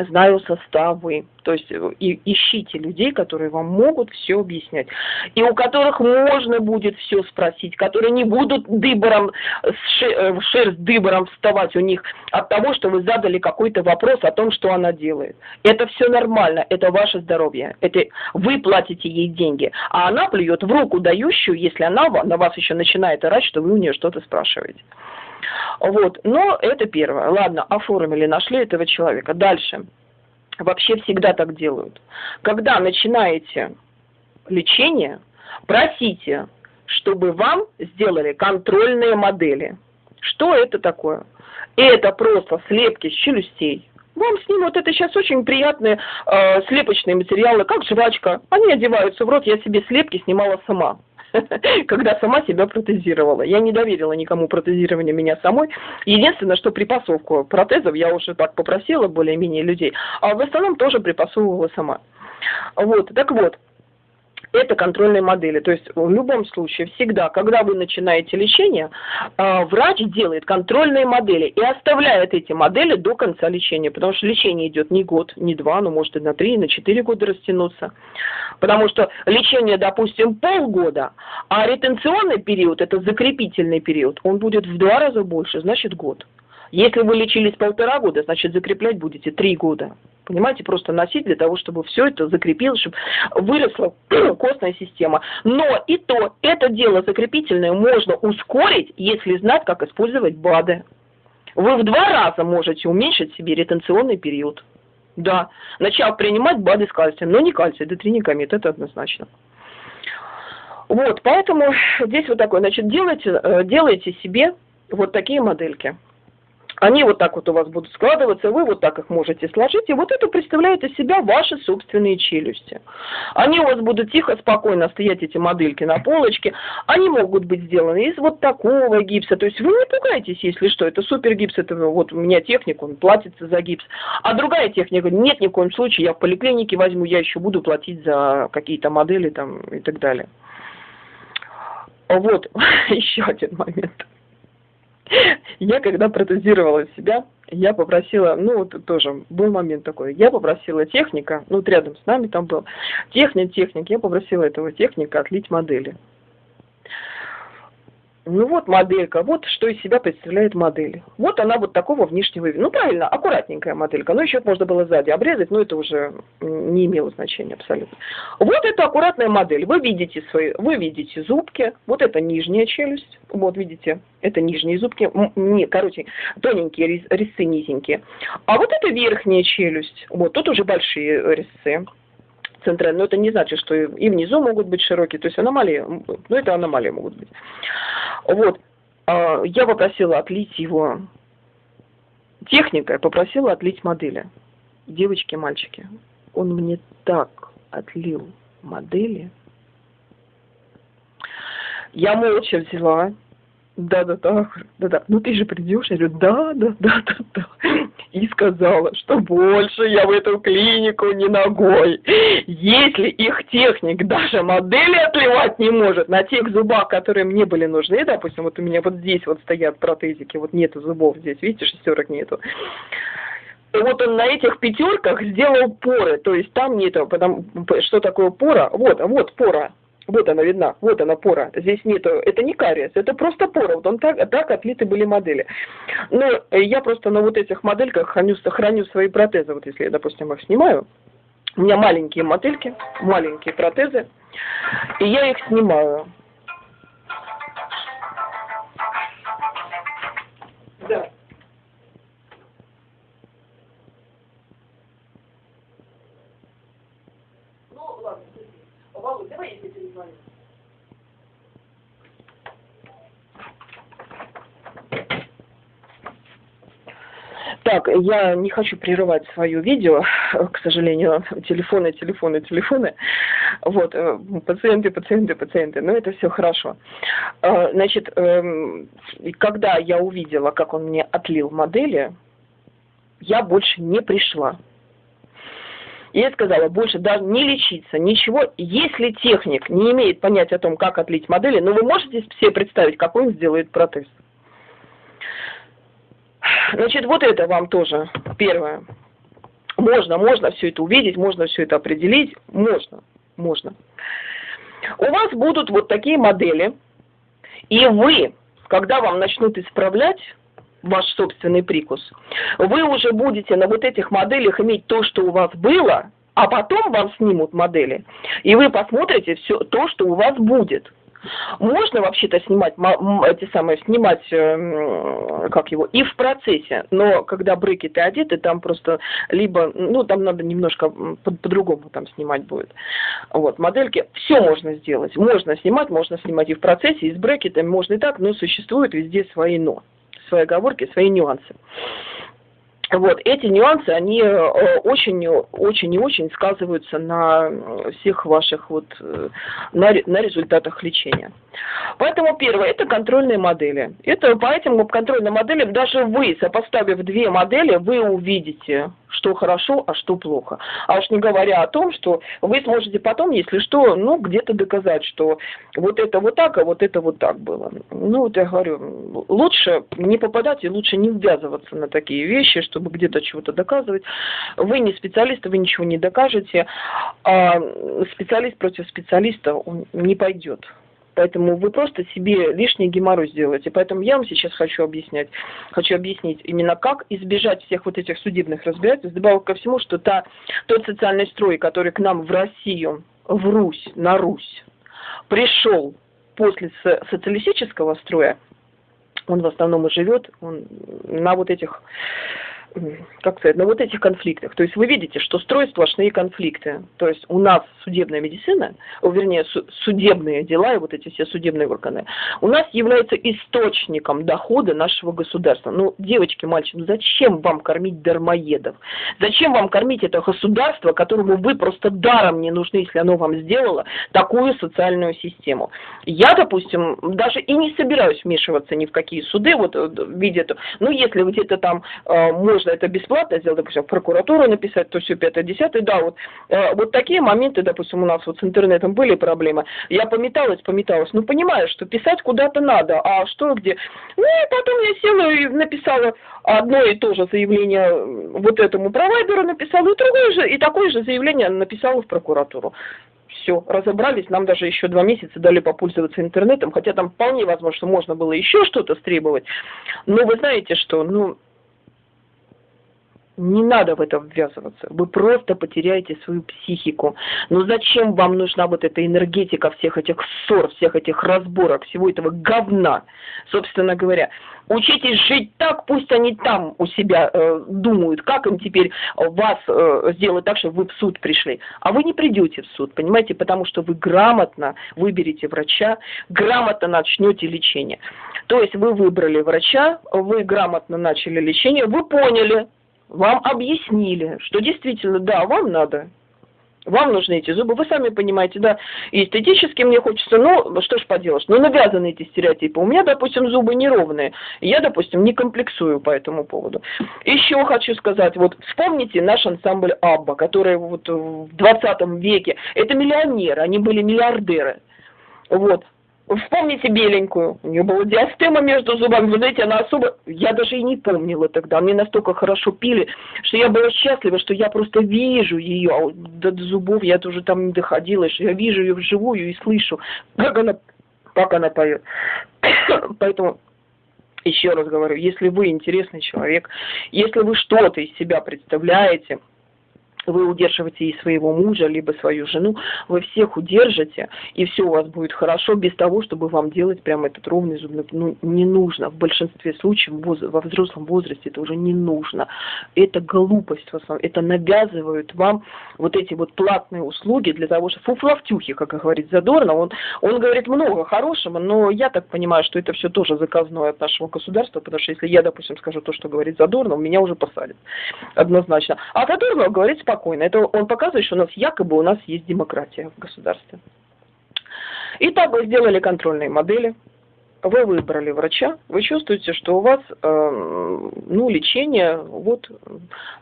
знаю составы. То есть э, и, ищите людей, которые вам могут все объяснять. И у которых можно будет все спросить, которые не будут дыбором, э, шерсть дыбором вставать у них от того, что вы задали какой-то вопрос о том, что она делает. Это все нормально, это ваше здоровье. Это вы платите ей деньги, а она плюет в руку дающую, если она на вас еще начинает орать, что вы у нее что-то спрашиваете. Вот, но это первое. Ладно, оформили, нашли этого человека. Дальше. Вообще всегда так делают. Когда начинаете лечение, просите, чтобы вам сделали контрольные модели. Что это такое? Это просто слепки с челюстей. Вам снимут, это сейчас очень приятные э, слепочные материалы, как жвачка. Они одеваются в рот, я себе слепки снимала сама. когда сама себя протезировала. Я не доверила никому протезирование меня самой. Единственное, что припасовку протезов я уже так попросила более-менее людей, а в основном тоже припасовывала сама. Вот, так вот, это контрольные модели. То есть в любом случае, всегда, когда вы начинаете лечение, а, врач делает контрольные модели и оставляет эти модели до конца лечения, потому что лечение идет не год, не два, но может и на три, и на четыре года растянуться. Потому что лечение, допустим, полгода, а ретенционный период, это закрепительный период, он будет в два раза больше, значит год. Если вы лечились полтора года, значит закреплять будете три года. Понимаете, просто носить для того, чтобы все это закрепилось, чтобы выросла костная система. Но и то, это дело закрепительное можно ускорить, если знать, как использовать БАДы. Вы в два раза можете уменьшить себе ретенционный период. Да, начав принимать БАДы с кальцием, но не кальций, детринекамид, это однозначно. Вот, поэтому здесь вот такое, значит, делайте, э, делайте себе вот такие модельки. Они вот так вот у вас будут складываться, вы вот так их можете сложить, и вот это представляет из себя ваши собственные челюсти. Они у вас будут тихо, спокойно стоять, эти модельки на полочке. Они могут быть сделаны из вот такого гипса. То есть вы не пугайтесь, если что, это супер гипс, это вот у меня техника, он платится за гипс. А другая техника, нет ни в коем случае, я в поликлинике возьму, я еще буду платить за какие-то модели там и так далее. Вот, еще один момент. Я когда протезировала себя, я попросила, ну вот тоже был момент такой, я попросила техника, ну вот рядом с нами там был, техник, техник, я попросила этого техника отлить модели. Ну вот моделька, вот что из себя представляет модель. Вот она вот такого внешнего вида. Ну правильно, аккуратненькая моделька. Ну еще можно было сзади обрезать, но это уже не имело значения абсолютно. Вот это аккуратная модель. Вы видите свои, вы видите зубки. Вот это нижняя челюсть. Вот видите, это нижние зубки. Не, короче, тоненькие резцы низенькие. А вот это верхняя челюсть. Вот тут уже большие резцы центральный, но это не значит, что и внизу могут быть широкие, то есть аномалии, ну это аномалии могут быть. Вот, а, я попросила отлить его техникой, попросила отлить модели. Девочки, мальчики, он мне так отлил модели. Я молча взяла, да-да-да, да-да, ну ты же придешь, я говорю, да-да-да-да-да, и сказала, что больше я в эту клинику не ногой. Если их техник даже модели отливать не может на тех зубах, которые мне были нужны, допустим, вот у меня вот здесь вот стоят протезики, вот нету зубов здесь, видите, шестерок нету, вот он на этих пятерках сделал поры, то есть там нету, потому, что такое пора, вот, вот пора, вот она видна, вот она пора. Здесь нету, это не кариес, это просто пора. Вот он так, так отлиты были модели. Но я просто на вот этих модельках храню, храню свои протезы. Вот если я, допустим, их снимаю, у меня маленькие модельки, маленькие протезы, и я их снимаю. Так, я не хочу прерывать свое видео, к сожалению, телефоны, телефоны, телефоны. Вот, э, пациенты, пациенты, пациенты, но это все хорошо. Э, значит, эм, когда я увидела, как он мне отлил модели, я больше не пришла. Я сказала, больше даже не лечиться, ничего. Если техник не имеет понятия о том, как отлить модели, но ну, вы можете себе представить, какой он сделает протез? Значит, вот это вам тоже первое. Можно, можно все это увидеть, можно все это определить, можно, можно. У вас будут вот такие модели, и вы, когда вам начнут исправлять, ваш собственный прикус, вы уже будете на вот этих моделях иметь то, что у вас было, а потом вам снимут модели, и вы посмотрите все то, что у вас будет. Можно вообще-то снимать эти самые снимать эм, как его и в процессе, но когда брекеты одеты, там просто либо ну там надо немножко по-другому по там снимать будет. Вот модельки все можно сделать, можно снимать, можно снимать и в процессе, и с брекетами можно и так, но существуют везде свои но свои оговорки, свои нюансы. Вот, эти нюансы, они э, очень, очень и очень сказываются на всех ваших вот, э, на, на результатах лечения. Поэтому первое, это контрольные модели. Это по этим контрольным моделям даже вы, сопоставив две модели, вы увидите, что хорошо, а что плохо. А уж не говоря о том, что вы сможете потом, если что, ну, где-то доказать, что вот это вот так, а вот это вот так было. Ну, вот я говорю, лучше не попадать и лучше не ввязываться на такие вещи, чтобы где-то чего-то доказывать. Вы не специалист, вы ничего не докажете, а специалист против специалиста он не пойдет. Поэтому вы просто себе лишний геморрой сделаете. Поэтому я вам сейчас хочу объяснять, хочу объяснить именно как избежать всех вот этих судебных разбирательств. Добавок ко всему, что та, тот социальный строй, который к нам в Россию, в Русь, на Русь, пришел после социалистического строя, он в основном и живет он на вот этих как сказать, на вот этих конфликтах. То есть вы видите, что строят сплошные конфликты. То есть у нас судебная медицина, вернее, судебные дела и вот эти все судебные органы, у нас являются источником дохода нашего государства. Ну, девочки, мальчики, ну зачем вам кормить дармоедов? Зачем вам кормить это государство, которому вы просто даром не нужны, если оно вам сделало такую социальную систему? Я, допустим, даже и не собираюсь вмешиваться ни в какие суды, вот э, в виде, ну, если где-то там э, можно можно это бесплатно сделать, допустим, в прокуратуру написать, то все, пятое, десятое, да, вот, э, вот такие моменты, допустим, у нас вот с интернетом были проблемы, я пометалась, пометалась, ну, понимаю, что писать куда-то надо, а что, где, ну, и потом я села и написала одно и то же заявление вот этому провайдеру написала, и другое же, и такое же заявление написала в прокуратуру. Все, разобрались, нам даже еще два месяца дали попользоваться интернетом, хотя там вполне возможно, что можно было еще что-то стребовать. Но вы знаете что, ну, не надо в это ввязываться. Вы просто потеряете свою психику. Но зачем вам нужна вот эта энергетика всех этих ссор, всех этих разборок, всего этого говна, собственно говоря? Учитесь жить так, пусть они там у себя э, думают, как им теперь вас э, сделать так, чтобы вы в суд пришли. А вы не придете в суд, понимаете, потому что вы грамотно выберете врача, грамотно начнете лечение. То есть вы выбрали врача, вы грамотно начали лечение, вы поняли, вам объяснили, что действительно, да, вам надо, вам нужны эти зубы, вы сами понимаете, да, и эстетически мне хочется, ну, что ж поделаешь, ну, навязаны эти стереотипы. У меня, допустим, зубы неровные, я, допустим, не комплексую по этому поводу. Еще хочу сказать, вот вспомните наш ансамбль Абба, который вот в 20 веке, это миллионеры, они были миллиардеры. Вот, Вспомните беленькую. У нее была диастема между зубами. Вы знаете, она особо... Я даже и не помнила тогда. Мне настолько хорошо пили, что я была счастлива, что я просто вижу ее. А до зубов я тоже там не доходила, что я вижу ее вживую и слышу, как она, как она поет. Поэтому еще раз говорю, если вы интересный человек, если вы что-то из себя представляете, вы удерживаете и своего мужа, либо свою жену, вы всех удержите, и все у вас будет хорошо, без того, чтобы вам делать прям этот ровный зубной, ну, не нужно. В большинстве случаев во взрослом возрасте это уже не нужно. Это глупость в основном, это навязывают вам вот эти вот платные услуги для того, что фуфловтюхи, как говорит Задорно, он, он говорит много хорошего, но я так понимаю, что это все тоже заказное от нашего государства, потому что если я, допустим, скажу то, что говорит Задорно, меня уже посадят однозначно. А Задорно говорит спокойно спокойно. Это он показывает, что у нас якобы у нас есть демократия в государстве. Итак, вы сделали контрольные модели, вы выбрали врача, вы чувствуете, что у вас э, ну, лечение вот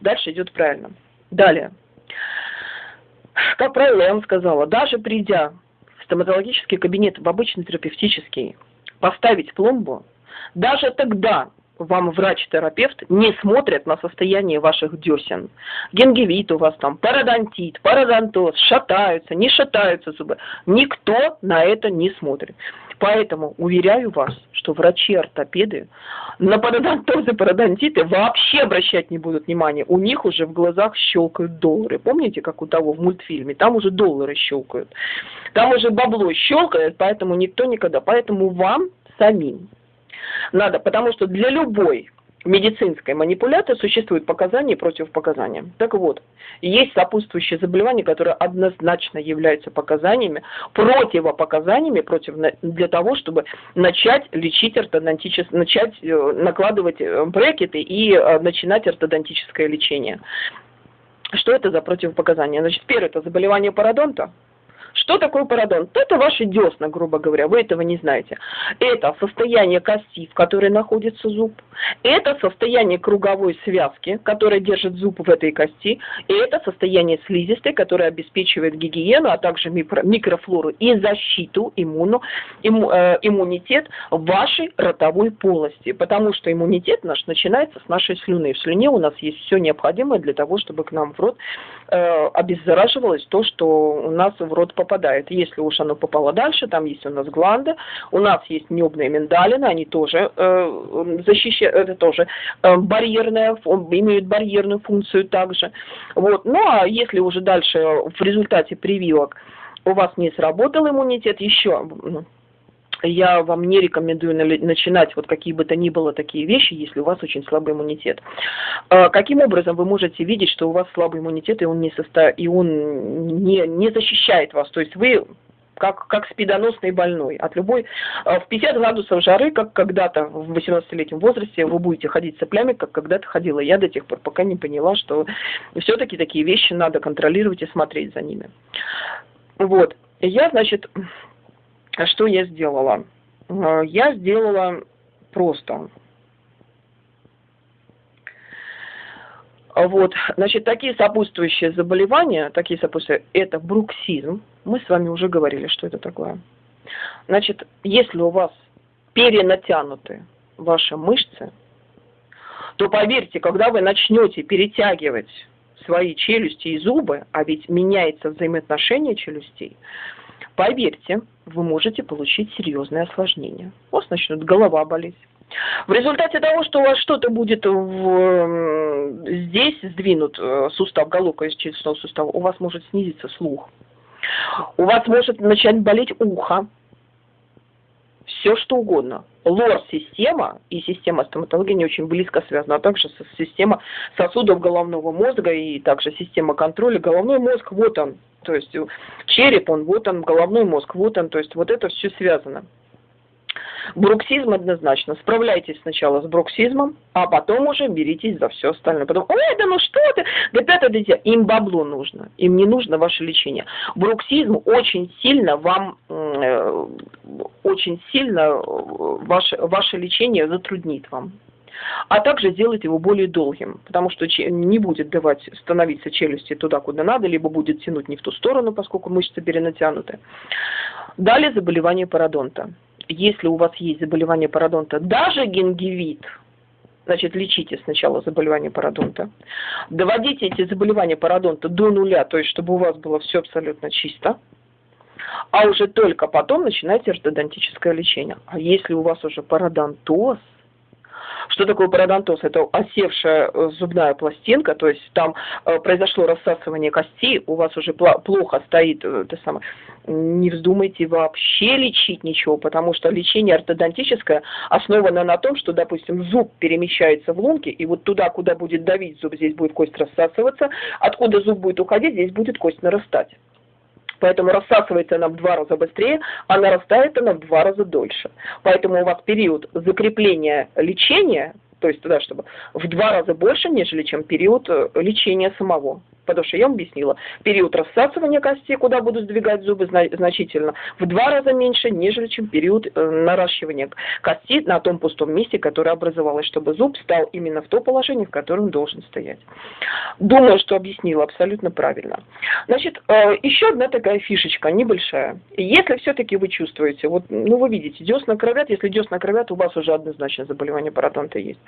дальше идет правильно. Далее. Как правило, я вам сказала, даже придя в стоматологический кабинет, в обычный терапевтический, поставить пломбу, даже тогда вам врач-терапевт не смотрит на состояние ваших десен. Гингивит у вас там, пародонтит, пародонтоз, шатаются, не шатаются зубы. Никто на это не смотрит. Поэтому уверяю вас, что врачи-ортопеды на пародонтозы, пародонтиты вообще обращать не будут внимания. У них уже в глазах щелкают доллары. Помните, как у того в мультфильме? Там уже доллары щелкают. Там уже бабло щелкает, поэтому никто никогда. Поэтому вам самим надо, потому что для любой медицинской манипуляции существуют показания и противопоказания. Так вот, есть сопутствующие заболевания, которые однозначно являются показаниями, противопоказаниями против, для того, чтобы начать лечить ортодонтическое, начать э, накладывать э, брекеты и э, начинать ортодонтическое лечение. Что это за противопоказания? Значит, первое – это заболевание пародонта, Что такое пародонт? Это ваши десна, грубо говоря, вы этого не знаете. Это состояние кости, в которой находится зуб. Это состояние круговой связки, которая держит зуб в этой кости. И это состояние слизистой, которое обеспечивает гигиену, а также микрофлору и защиту, иммуну, имму, э, иммунитет вашей ротовой полости. Потому что иммунитет наш начинается с нашей слюны. В слюне у нас есть все необходимое для того, чтобы к нам в рот обеззараживалось то, что у нас в рот попадает. Если уж оно попало дальше, там есть у нас гланды, у нас есть небные миндалины, они тоже э, защищают, это тоже э, барьерная, имеют барьерную функцию также. Вот. Ну а если уже дальше в результате прививок у вас не сработал иммунитет, еще я вам не рекомендую начинать вот какие бы то ни было такие вещи, если у вас очень слабый иммунитет. А каким образом вы можете видеть, что у вас слабый иммунитет, и он не, состо... и он не, не защищает вас? То есть вы как, как спидоносный больной. От любой... А в 50 градусов жары, как когда-то в 18-летнем возрасте, вы будете ходить цеплями, как когда-то ходила я до тех пор, пока не поняла, что все-таки такие вещи надо контролировать и смотреть за ними. Вот. Я, значит, а что я сделала? Э, я сделала просто. Вот, значит, такие сопутствующие заболевания, такие сопутствующие, это бруксизм. Мы с вами уже говорили, что это такое. Значит, если у вас перенатянуты ваши мышцы, то поверьте, когда вы начнете перетягивать свои челюсти и зубы, а ведь меняется взаимоотношение челюстей, Поверьте, вы можете получить серьезное осложнение. У вас начнет голова болеть. В результате того, что у вас что-то будет в, здесь сдвинут э, сустав, головка из челюстного сустава, у вас может снизиться слух. У вас может начать болеть ухо. Все что угодно. Лор-система и система стоматологии не очень близко связаны, а также система сосудов головного мозга и также система контроля. Головной мозг, вот он, то есть э, череп, он вот он, головной мозг, вот он, то есть вот это все связано. Бруксизм однозначно. Справляйтесь сначала с бруксизмом, а потом уже беритесь за все остальное. Потом, ой, да ну что ты, да пятое дитя. Им бабло нужно, им не нужно ваше лечение. Бруксизм очень сильно вам, э, очень сильно э, ваше, ваше лечение затруднит вам а также сделать его более долгим, потому что не будет давать становиться челюсти туда, куда надо, либо будет тянуть не в ту сторону, поскольку мышцы перенатянуты. Далее заболевание пародонта. Если у вас есть заболевание пародонта, даже гингивит, значит, лечите сначала заболевание пародонта. Доводите эти заболевания пародонта до нуля, то есть, чтобы у вас было все абсолютно чисто. А уже только потом начинайте ортодонтическое лечение. А если у вас уже пародонтоз, что такое пародонтоз? Это осевшая э, зубная пластинка, то есть там э, произошло рассасывание кости, у вас уже плохо стоит, э, это самое, не вздумайте вообще лечить ничего, потому что лечение ортодонтическое основано на том, что, допустим, зуб перемещается в лунки, и вот туда, куда будет давить зуб, здесь будет кость рассасываться, откуда зуб будет уходить, здесь будет кость нарастать. Поэтому рассасывается она в два раза быстрее, а нарастает она в два раза дольше. Поэтому у вас период закрепления лечения, то есть туда, чтобы в два раза больше, нежели чем период э, лечения самого потому что я вам объяснила, период рассасывания кости, куда буду сдвигать зубы, значительно в два раза меньше, нежели чем период э, наращивания кости на том пустом месте, которое образовалось, чтобы зуб стал именно в то положение, в котором должен стоять. Думаю, что объяснила абсолютно правильно. Значит, э, еще одна такая фишечка, небольшая. Если все-таки вы чувствуете, вот, ну вы видите, десна кровят, если десна кровят, у вас уже однозначно заболевание пародонта есть.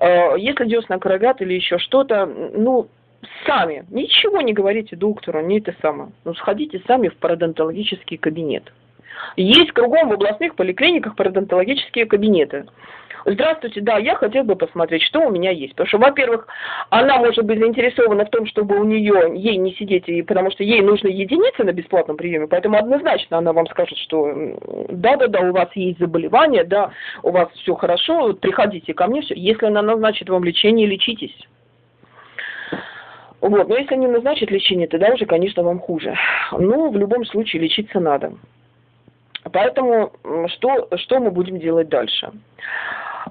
Э, если десна кровят или еще что-то, ну, сами, ничего не говорите доктору, не это самое. Ну, сходите сами в пародонтологический кабинет. Есть кругом в областных поликлиниках пародонтологические кабинеты. Здравствуйте, да, я хотел бы посмотреть, что у меня есть. Потому что, во-первых, она может быть заинтересована в том, чтобы у нее, ей не сидеть, и, потому что ей нужно единицы на бесплатном приеме, поэтому однозначно она вам скажет, что да-да-да, у вас есть заболевание, да, у вас все хорошо, приходите ко мне, все. Если она назначит вам лечение, лечитесь. Вот, но если не назначат лечение, тогда уже, конечно, вам хуже. Но в любом случае лечиться надо. Поэтому что, что мы будем делать дальше?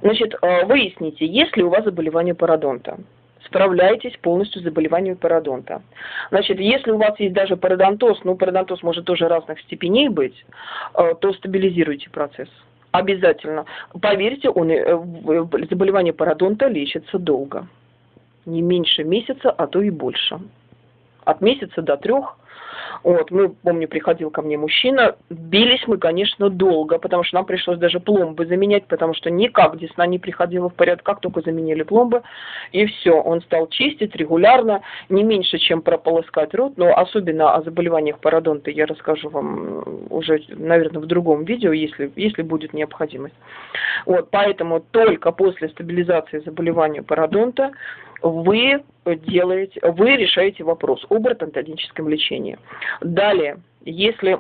Значит, э, выясните, есть ли у вас заболевание пародонта. справляетесь полностью с заболеванием пародонта. Значит, если у вас есть даже пародонтоз, ну, пародонтоз может тоже разных степеней быть, э, то стабилизируйте процесс. Обязательно. Поверьте, он, э, заболевание пародонта лечится долго. Не меньше месяца, а то и больше. От месяца до трех вот, мы, помню, приходил ко мне мужчина, бились мы, конечно, долго, потому что нам пришлось даже пломбы заменять, потому что никак десна не приходила в порядок, как только заменили пломбы, и все, он стал чистить регулярно, не меньше, чем прополоскать рот, но особенно о заболеваниях пародонта я расскажу вам уже, наверное, в другом видео, если, если будет необходимость. Вот, поэтому только после стабилизации заболевания пародонта вы делаете, вы решаете вопрос об ортодонтическом лечении. Далее, если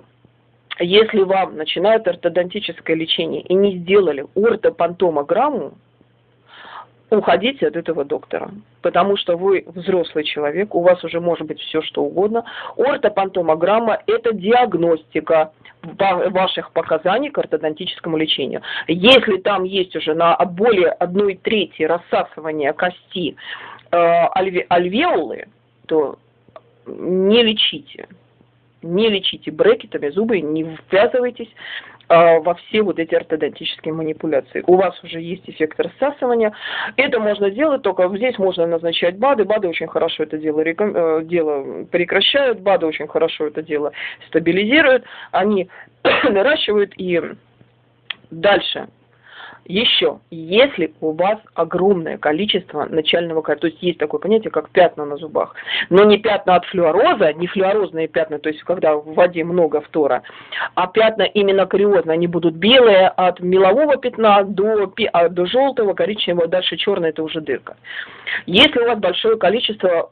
если вам начинают ортодонтическое лечение и не сделали ортопантомограмму, уходите от этого доктора, потому что вы взрослый человек, у вас уже может быть все что угодно. Ортопантомограмма – это диагностика ваших показаний к ортодонтическому лечению. Если там есть уже на более одной трети рассасывания кости альве, альвеолы, то не лечите. Не лечите брекетами зубы, не ввязывайтесь э, во все вот эти ортодонтические манипуляции. У вас уже есть эффект рассасывания. Это можно делать, только здесь можно назначать БАДы. БАДы очень хорошо это дело, реком... э, дело прекращают, БАДы очень хорошо это дело стабилизируют. Они наращивают и дальше еще, если у вас огромное количество начального то есть есть такое понятие, как пятна на зубах, но не пятна от флюороза, не флюорозные пятна, то есть когда в воде много фтора, а пятна именно кариозные, они будут белые от мелового пятна до, а, до желтого, коричневого, дальше черное, это уже дырка. Если у вас большое количество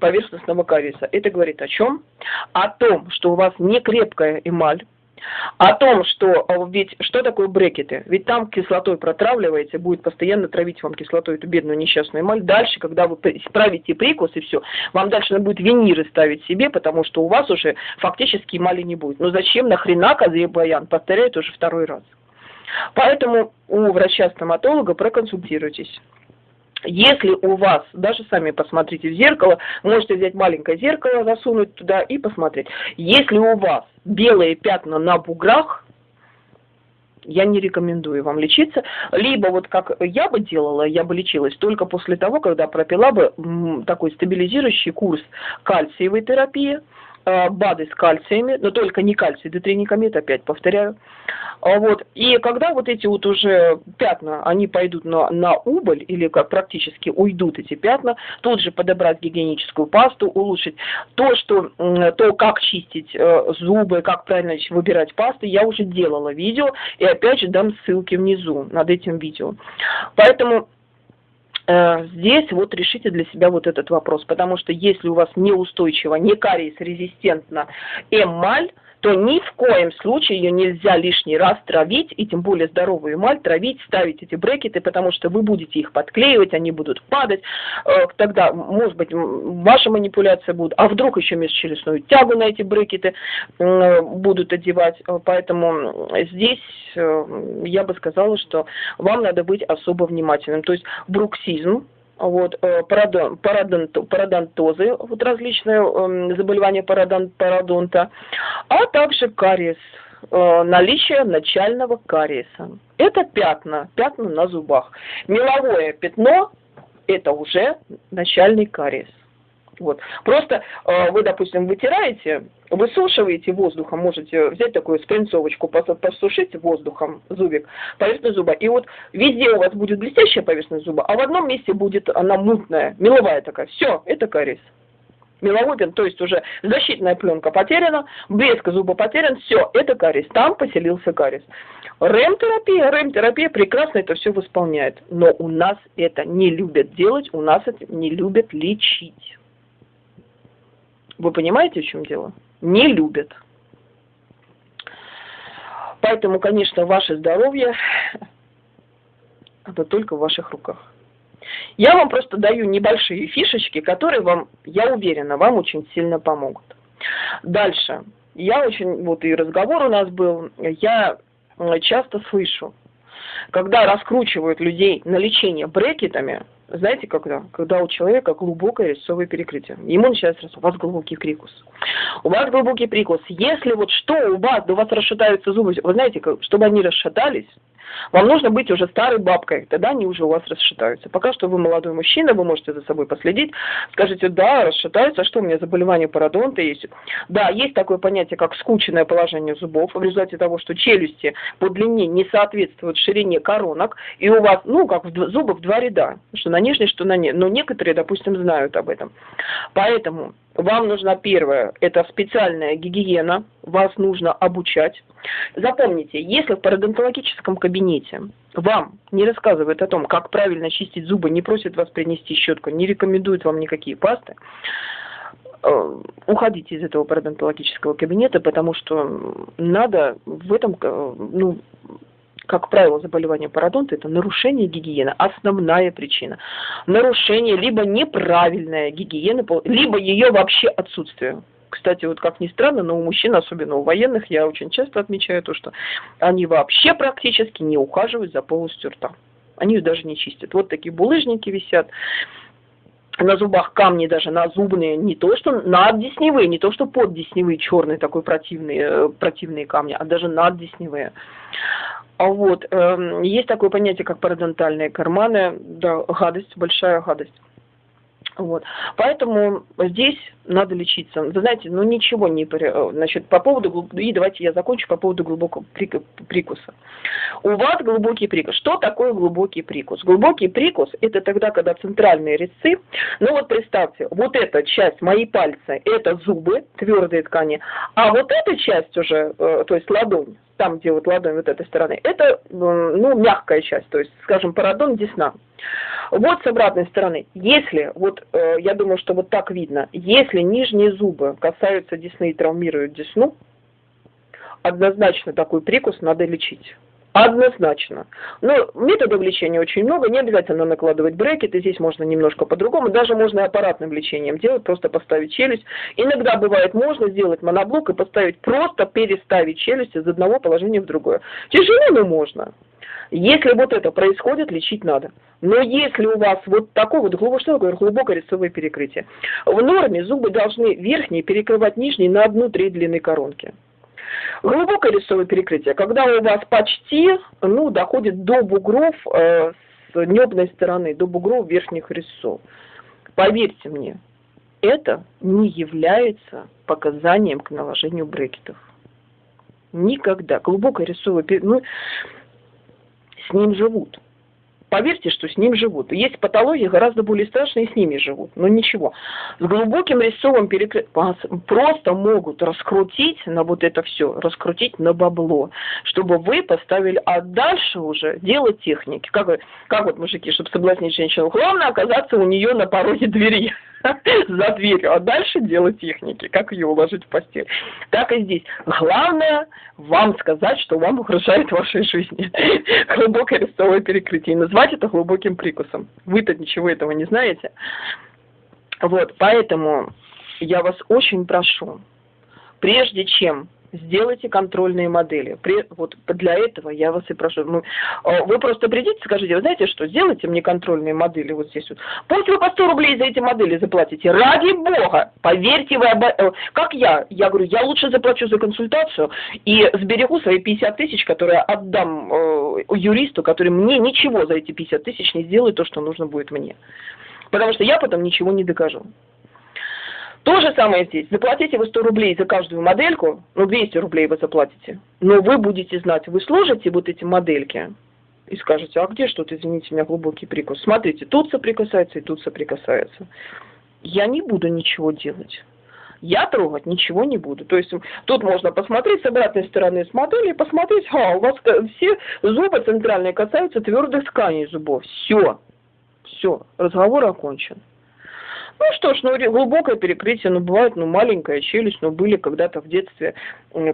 поверхностного кариеса, это говорит о чем? О том, что у вас не крепкая эмаль, о том, что а, ведь что такое брекеты? Ведь там кислотой протравливаете, будет постоянно травить вам кислотой эту бедную несчастную эмаль. Дальше, когда вы справите прикус и все, вам дальше надо будет виниры ставить себе, потому что у вас уже фактически эмали не будет. Но зачем нахрена Казе-Баян? Повторяю уже второй раз. Поэтому у врача-стоматолога проконсультируйтесь. Если у вас, даже сами посмотрите в зеркало, можете взять маленькое зеркало, засунуть туда и посмотреть. Если у вас белые пятна на буграх, я не рекомендую вам лечиться. Либо вот как я бы делала, я бы лечилась только после того, когда пропила бы такой стабилизирующий курс кальциевой терапии, БАДы с кальциями, но только не кальций, детринекомет, опять повторяю. А вот. И когда вот эти вот уже пятна, они пойдут на, на убыль, или как практически уйдут эти пятна, тут же подобрать гигиеническую пасту, улучшить то, что, то как чистить э, зубы, как правильно выбирать пасты, я уже делала видео, и опять же дам ссылки внизу над этим видео. Поэтому Э, здесь вот решите для себя вот этот вопрос, потому что если у вас неустойчиво, не кариес резистентна эмаль, то ни в коем случае ее нельзя лишний раз травить, и тем более здоровую эмаль травить, ставить эти брекеты, потому что вы будете их подклеивать, они будут падать, э, тогда, может быть, ваша манипуляция будет, а вдруг еще межчелюстную тягу на эти брекеты будут одевать, поэтому здесь э, я бы сказала, что вам надо быть особо внимательным, то есть бруксизм, вот, э, парадон, парадонт, парадонтозы, вот различные э, заболевания парадон, парадонта, а также кариес, э, наличие начального кариеса. Это пятна, пятна на зубах. Меловое пятно – это уже начальный кариес. Вот. Просто э, вы, допустим, вытираете, высушиваете воздухом, можете взять такую спринцовочку, посушить воздухом зубик, поверхность зуба, и вот везде у вас будет блестящая поверхность зуба, а в одном месте будет она мутная, меловая такая. Все, это кариес. Меловой то есть уже защитная пленка потеряна, блеск зуба потерян, все, это кариес. Там поселился кариес. РЭМ-терапия, РЭМ-терапия прекрасно это все восполняет, но у нас это не любят делать, у нас это не любят лечить. Вы понимаете, в чем дело? Не любят. Поэтому, конечно, ваше здоровье это только в ваших руках. Я вам просто даю небольшие фишечки, которые вам, я уверена, вам очень сильно помогут. Дальше. Я очень, вот и разговор у нас был, я часто слышу, когда раскручивают людей на лечение брекетами, знаете, когда? Когда у человека глубокое резцовое перекрытие. Ему начинается раз, у вас глубокий прикус. У вас глубокий прикус. Если вот что у вас, у вас расшатаются зубы, вы знаете, чтобы они расшатались, вам нужно быть уже старой бабкой, тогда они уже у вас расшатаются. Пока что вы молодой мужчина, вы можете за собой последить, скажите, да, расшатаются, а что у меня заболевание пародонта есть? Да, есть такое понятие, как скученное положение зубов, в результате того, что челюсти по длине не соответствуют ширине коронок, и у вас, ну, как в, зубы в два ряда, что на нижней, что на ней. Но некоторые, допустим, знают об этом. Поэтому вам нужна первое, это специальная гигиена, вас нужно обучать. Запомните, если в пародонтологическом кабинете вам не рассказывают о том, как правильно чистить зубы, не просят вас принести щетку, не рекомендуют вам никакие пасты, э, уходите из этого пародонтологического кабинета, потому что надо в этом, э, ну, как правило, заболевание пародонта – это нарушение гигиены, основная причина. Нарушение либо неправильная гигиена, либо ее вообще отсутствие. Кстати, вот как ни странно, но у мужчин, особенно у военных, я очень часто отмечаю то, что они вообще практически не ухаживают за полостью рта. Они ее даже не чистят. Вот такие булыжники висят, на зубах камни даже на зубные, не то что наддесневые, не то что поддесневые, черные такой противные, э, противные камни, а даже наддесневые. А вот, э, есть такое понятие, как парадонтальные карманы, да, гадость, большая гадость. Вот. Поэтому здесь надо лечиться. Вы знаете, ну ничего не... Значит, по поводу... И давайте я закончу по поводу глубокого прикуса. У вас глубокий прикус. Что такое глубокий прикус? Глубокий прикус – это тогда, когда центральные резцы... Ну вот представьте, вот эта часть, мои пальцы, это зубы, твердые ткани, а вот эта часть уже, э, то есть ладонь, там, где вот ладонь вот этой стороны, это, ну, мягкая часть, то есть, скажем, парадон десна. Вот с обратной стороны, если, вот э, я думаю, что вот так видно, если нижние зубы касаются десны и травмируют десну, однозначно такой прикус надо лечить. Однозначно. Но методов лечения очень много, не обязательно накладывать брекеты, здесь можно немножко по-другому, даже можно и аппаратным лечением делать, просто поставить челюсть. Иногда бывает можно сделать моноблок и поставить, просто переставить челюсть из одного положения в другое. Тяжело, но можно. Если вот это происходит, лечить надо. Но если у вас вот такое вот глубокое, глубокое рисовое перекрытие, в норме зубы должны верхние перекрывать нижние на одну треть длины коронки. Глубокое рисовое перекрытие, когда у вас почти ну, доходит до бугров э, с небной стороны, до бугров верхних резцов. Поверьте мне, это не является показанием к наложению брекетов. Никогда. Глубокое рисовое перекрытие, ну, с ним живут. Поверьте, что с ним живут. Есть патологии гораздо более страшные, с ними живут. Но ничего. С глубоким резцовым перекрытием просто могут раскрутить на вот это все, раскрутить на бабло, чтобы вы поставили, а дальше уже дело техники. Как, как вот мужики, чтобы соблазнить женщину, главное оказаться у нее на пороге двери. за дверью, а дальше дело техники, как ее уложить в постель. Так и здесь. Главное вам сказать, что вам угрожает вашей жизни. Глубокое рестовое перекрытие. И назвать это глубоким прикусом. Вы-то ничего этого не знаете. Вот, поэтому я вас очень прошу, прежде чем сделайте контрольные модели. При, вот для этого я вас и прошу. Ну, а, вы просто придите, скажите, вы знаете что, сделайте мне контрольные модели вот здесь вот. Пусть вы по 100 рублей за эти модели заплатите. Ради бога, поверьте вы, обо... Э, как я, я говорю, я лучше заплачу за консультацию и сберегу свои 50 тысяч, которые отдам э, юристу, который мне ничего за эти 50 тысяч не сделает то, что нужно будет мне. Потому что я потом ничего не докажу. То же самое здесь. Заплатите вы 100 рублей за каждую модельку, ну 200 рублей вы заплатите, но вы будете знать, вы сложите вот эти модельки и скажете, а где что-то, извините меня, глубокий прикус. Смотрите, тут соприкасается и тут соприкасается. Я не буду ничего делать. Я трогать ничего не буду. То есть тут можно посмотреть с обратной стороны с модели посмотреть, а, у вас все зубы центральные касаются твердых тканей зубов. Все. Все. Разговор окончен. Ну что ж, ну глубокое перекрытие, ну бывает, ну маленькая челюсть, ну были когда-то в детстве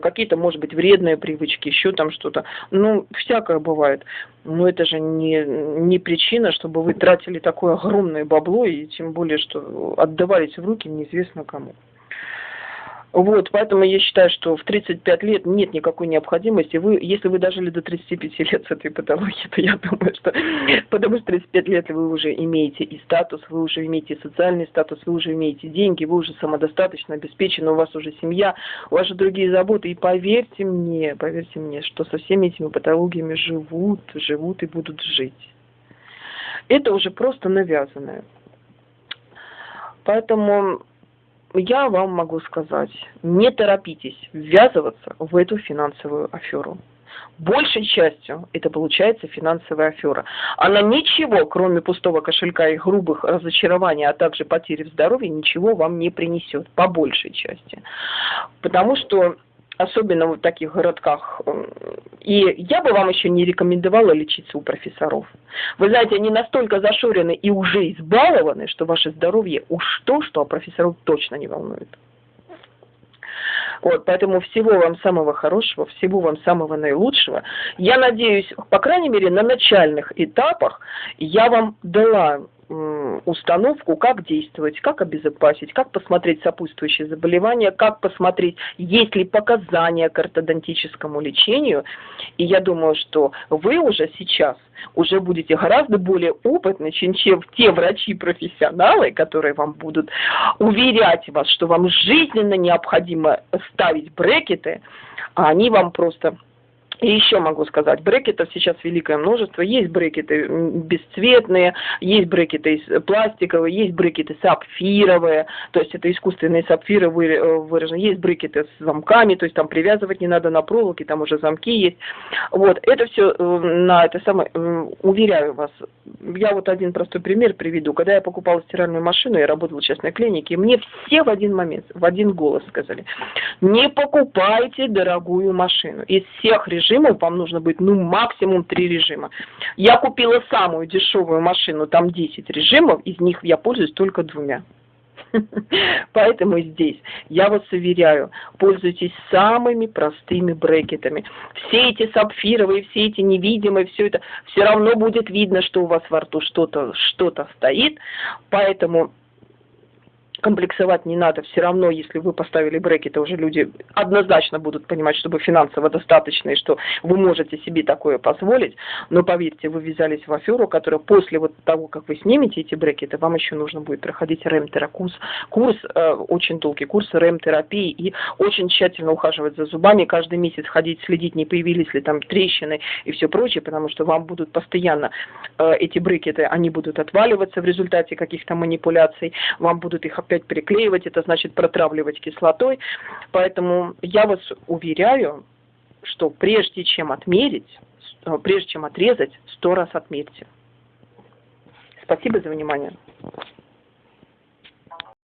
какие-то, может быть, вредные привычки, еще там что-то. Ну, всякое бывает. Но это же не, не причина, чтобы вы тратили такое огромное бабло, и тем более, что отдавались в руки неизвестно кому. Вот, поэтому я считаю, что в 35 лет нет никакой необходимости. Вы, если вы дожили до 35 лет с этой патологией, то я думаю, что потому что 35 лет вы уже имеете и статус, вы уже имеете и социальный статус, вы уже имеете деньги, вы уже самодостаточно обеспечены, у вас уже семья, у вас же другие заботы. И поверьте мне, поверьте мне, что со всеми этими патологиями живут, живут и будут жить. Это уже просто навязанное. Поэтому я вам могу сказать, не торопитесь ввязываться в эту финансовую аферу. Большей частью это получается финансовая афера. Она ничего, кроме пустого кошелька и грубых разочарований, а также потери в здоровье, ничего вам не принесет, по большей части. Потому что особенно в таких городках. И я бы вам еще не рекомендовала лечиться у профессоров. Вы знаете, они настолько зашорены и уже избалованы, что ваше здоровье уж то, что а профессоров точно не волнует. Вот, поэтому всего вам самого хорошего, всего вам самого наилучшего. Я надеюсь, по крайней мере, на начальных этапах я вам дала установку, как действовать, как обезопасить, как посмотреть сопутствующие заболевания, как посмотреть, есть ли показания к ортодонтическому лечению. И я думаю, что вы уже сейчас уже будете гораздо более опытны, чем, чем те врачи-профессионалы, которые вам будут уверять вас, что вам жизненно необходимо ставить брекеты, а они вам просто и еще могу сказать, брекетов сейчас великое множество. Есть брекеты бесцветные, есть брекеты пластиковые, есть брекеты сапфировые, то есть это искусственные сапфиры э, выражены. Есть брекеты с замками, то есть там привязывать не надо на проволоке, там уже замки есть. Вот, это все э, на это самое, э, уверяю вас. Я вот один простой пример приведу. Когда я покупала стиральную машину, я работала в частной клинике, мне все в один момент, в один голос сказали, не покупайте дорогую машину. Из всех режимов режимов вам нужно будет, ну, максимум три режима. Я купила самую дешевую машину, там 10 режимов, из них я пользуюсь только двумя. Поэтому здесь я вас уверяю, пользуйтесь самыми простыми брекетами. Все эти сапфировые, все эти невидимые, все это, все равно будет видно, что у вас во рту что-то что, -то, стоит. Поэтому комплексовать не надо, все равно, если вы поставили брекеты, уже люди однозначно будут понимать, что вы финансово достаточны, и что вы можете себе такое позволить, но поверьте, вы ввязались в аферу, которая после вот того, как вы снимете эти брекеты, вам еще нужно будет проходить рэм-терапкурс, курс, э, очень долгий курс рэм-терапии и очень тщательно ухаживать за зубами, каждый месяц ходить, следить, не появились ли там трещины и все прочее, потому что вам будут постоянно э, эти брекеты, они будут отваливаться в результате каких-то манипуляций, вам будут их опять приклеивать, это значит протравливать кислотой. Поэтому я вас уверяю, что прежде чем отмерить, э, прежде чем отрезать, сто раз отмерьте. Спасибо за внимание.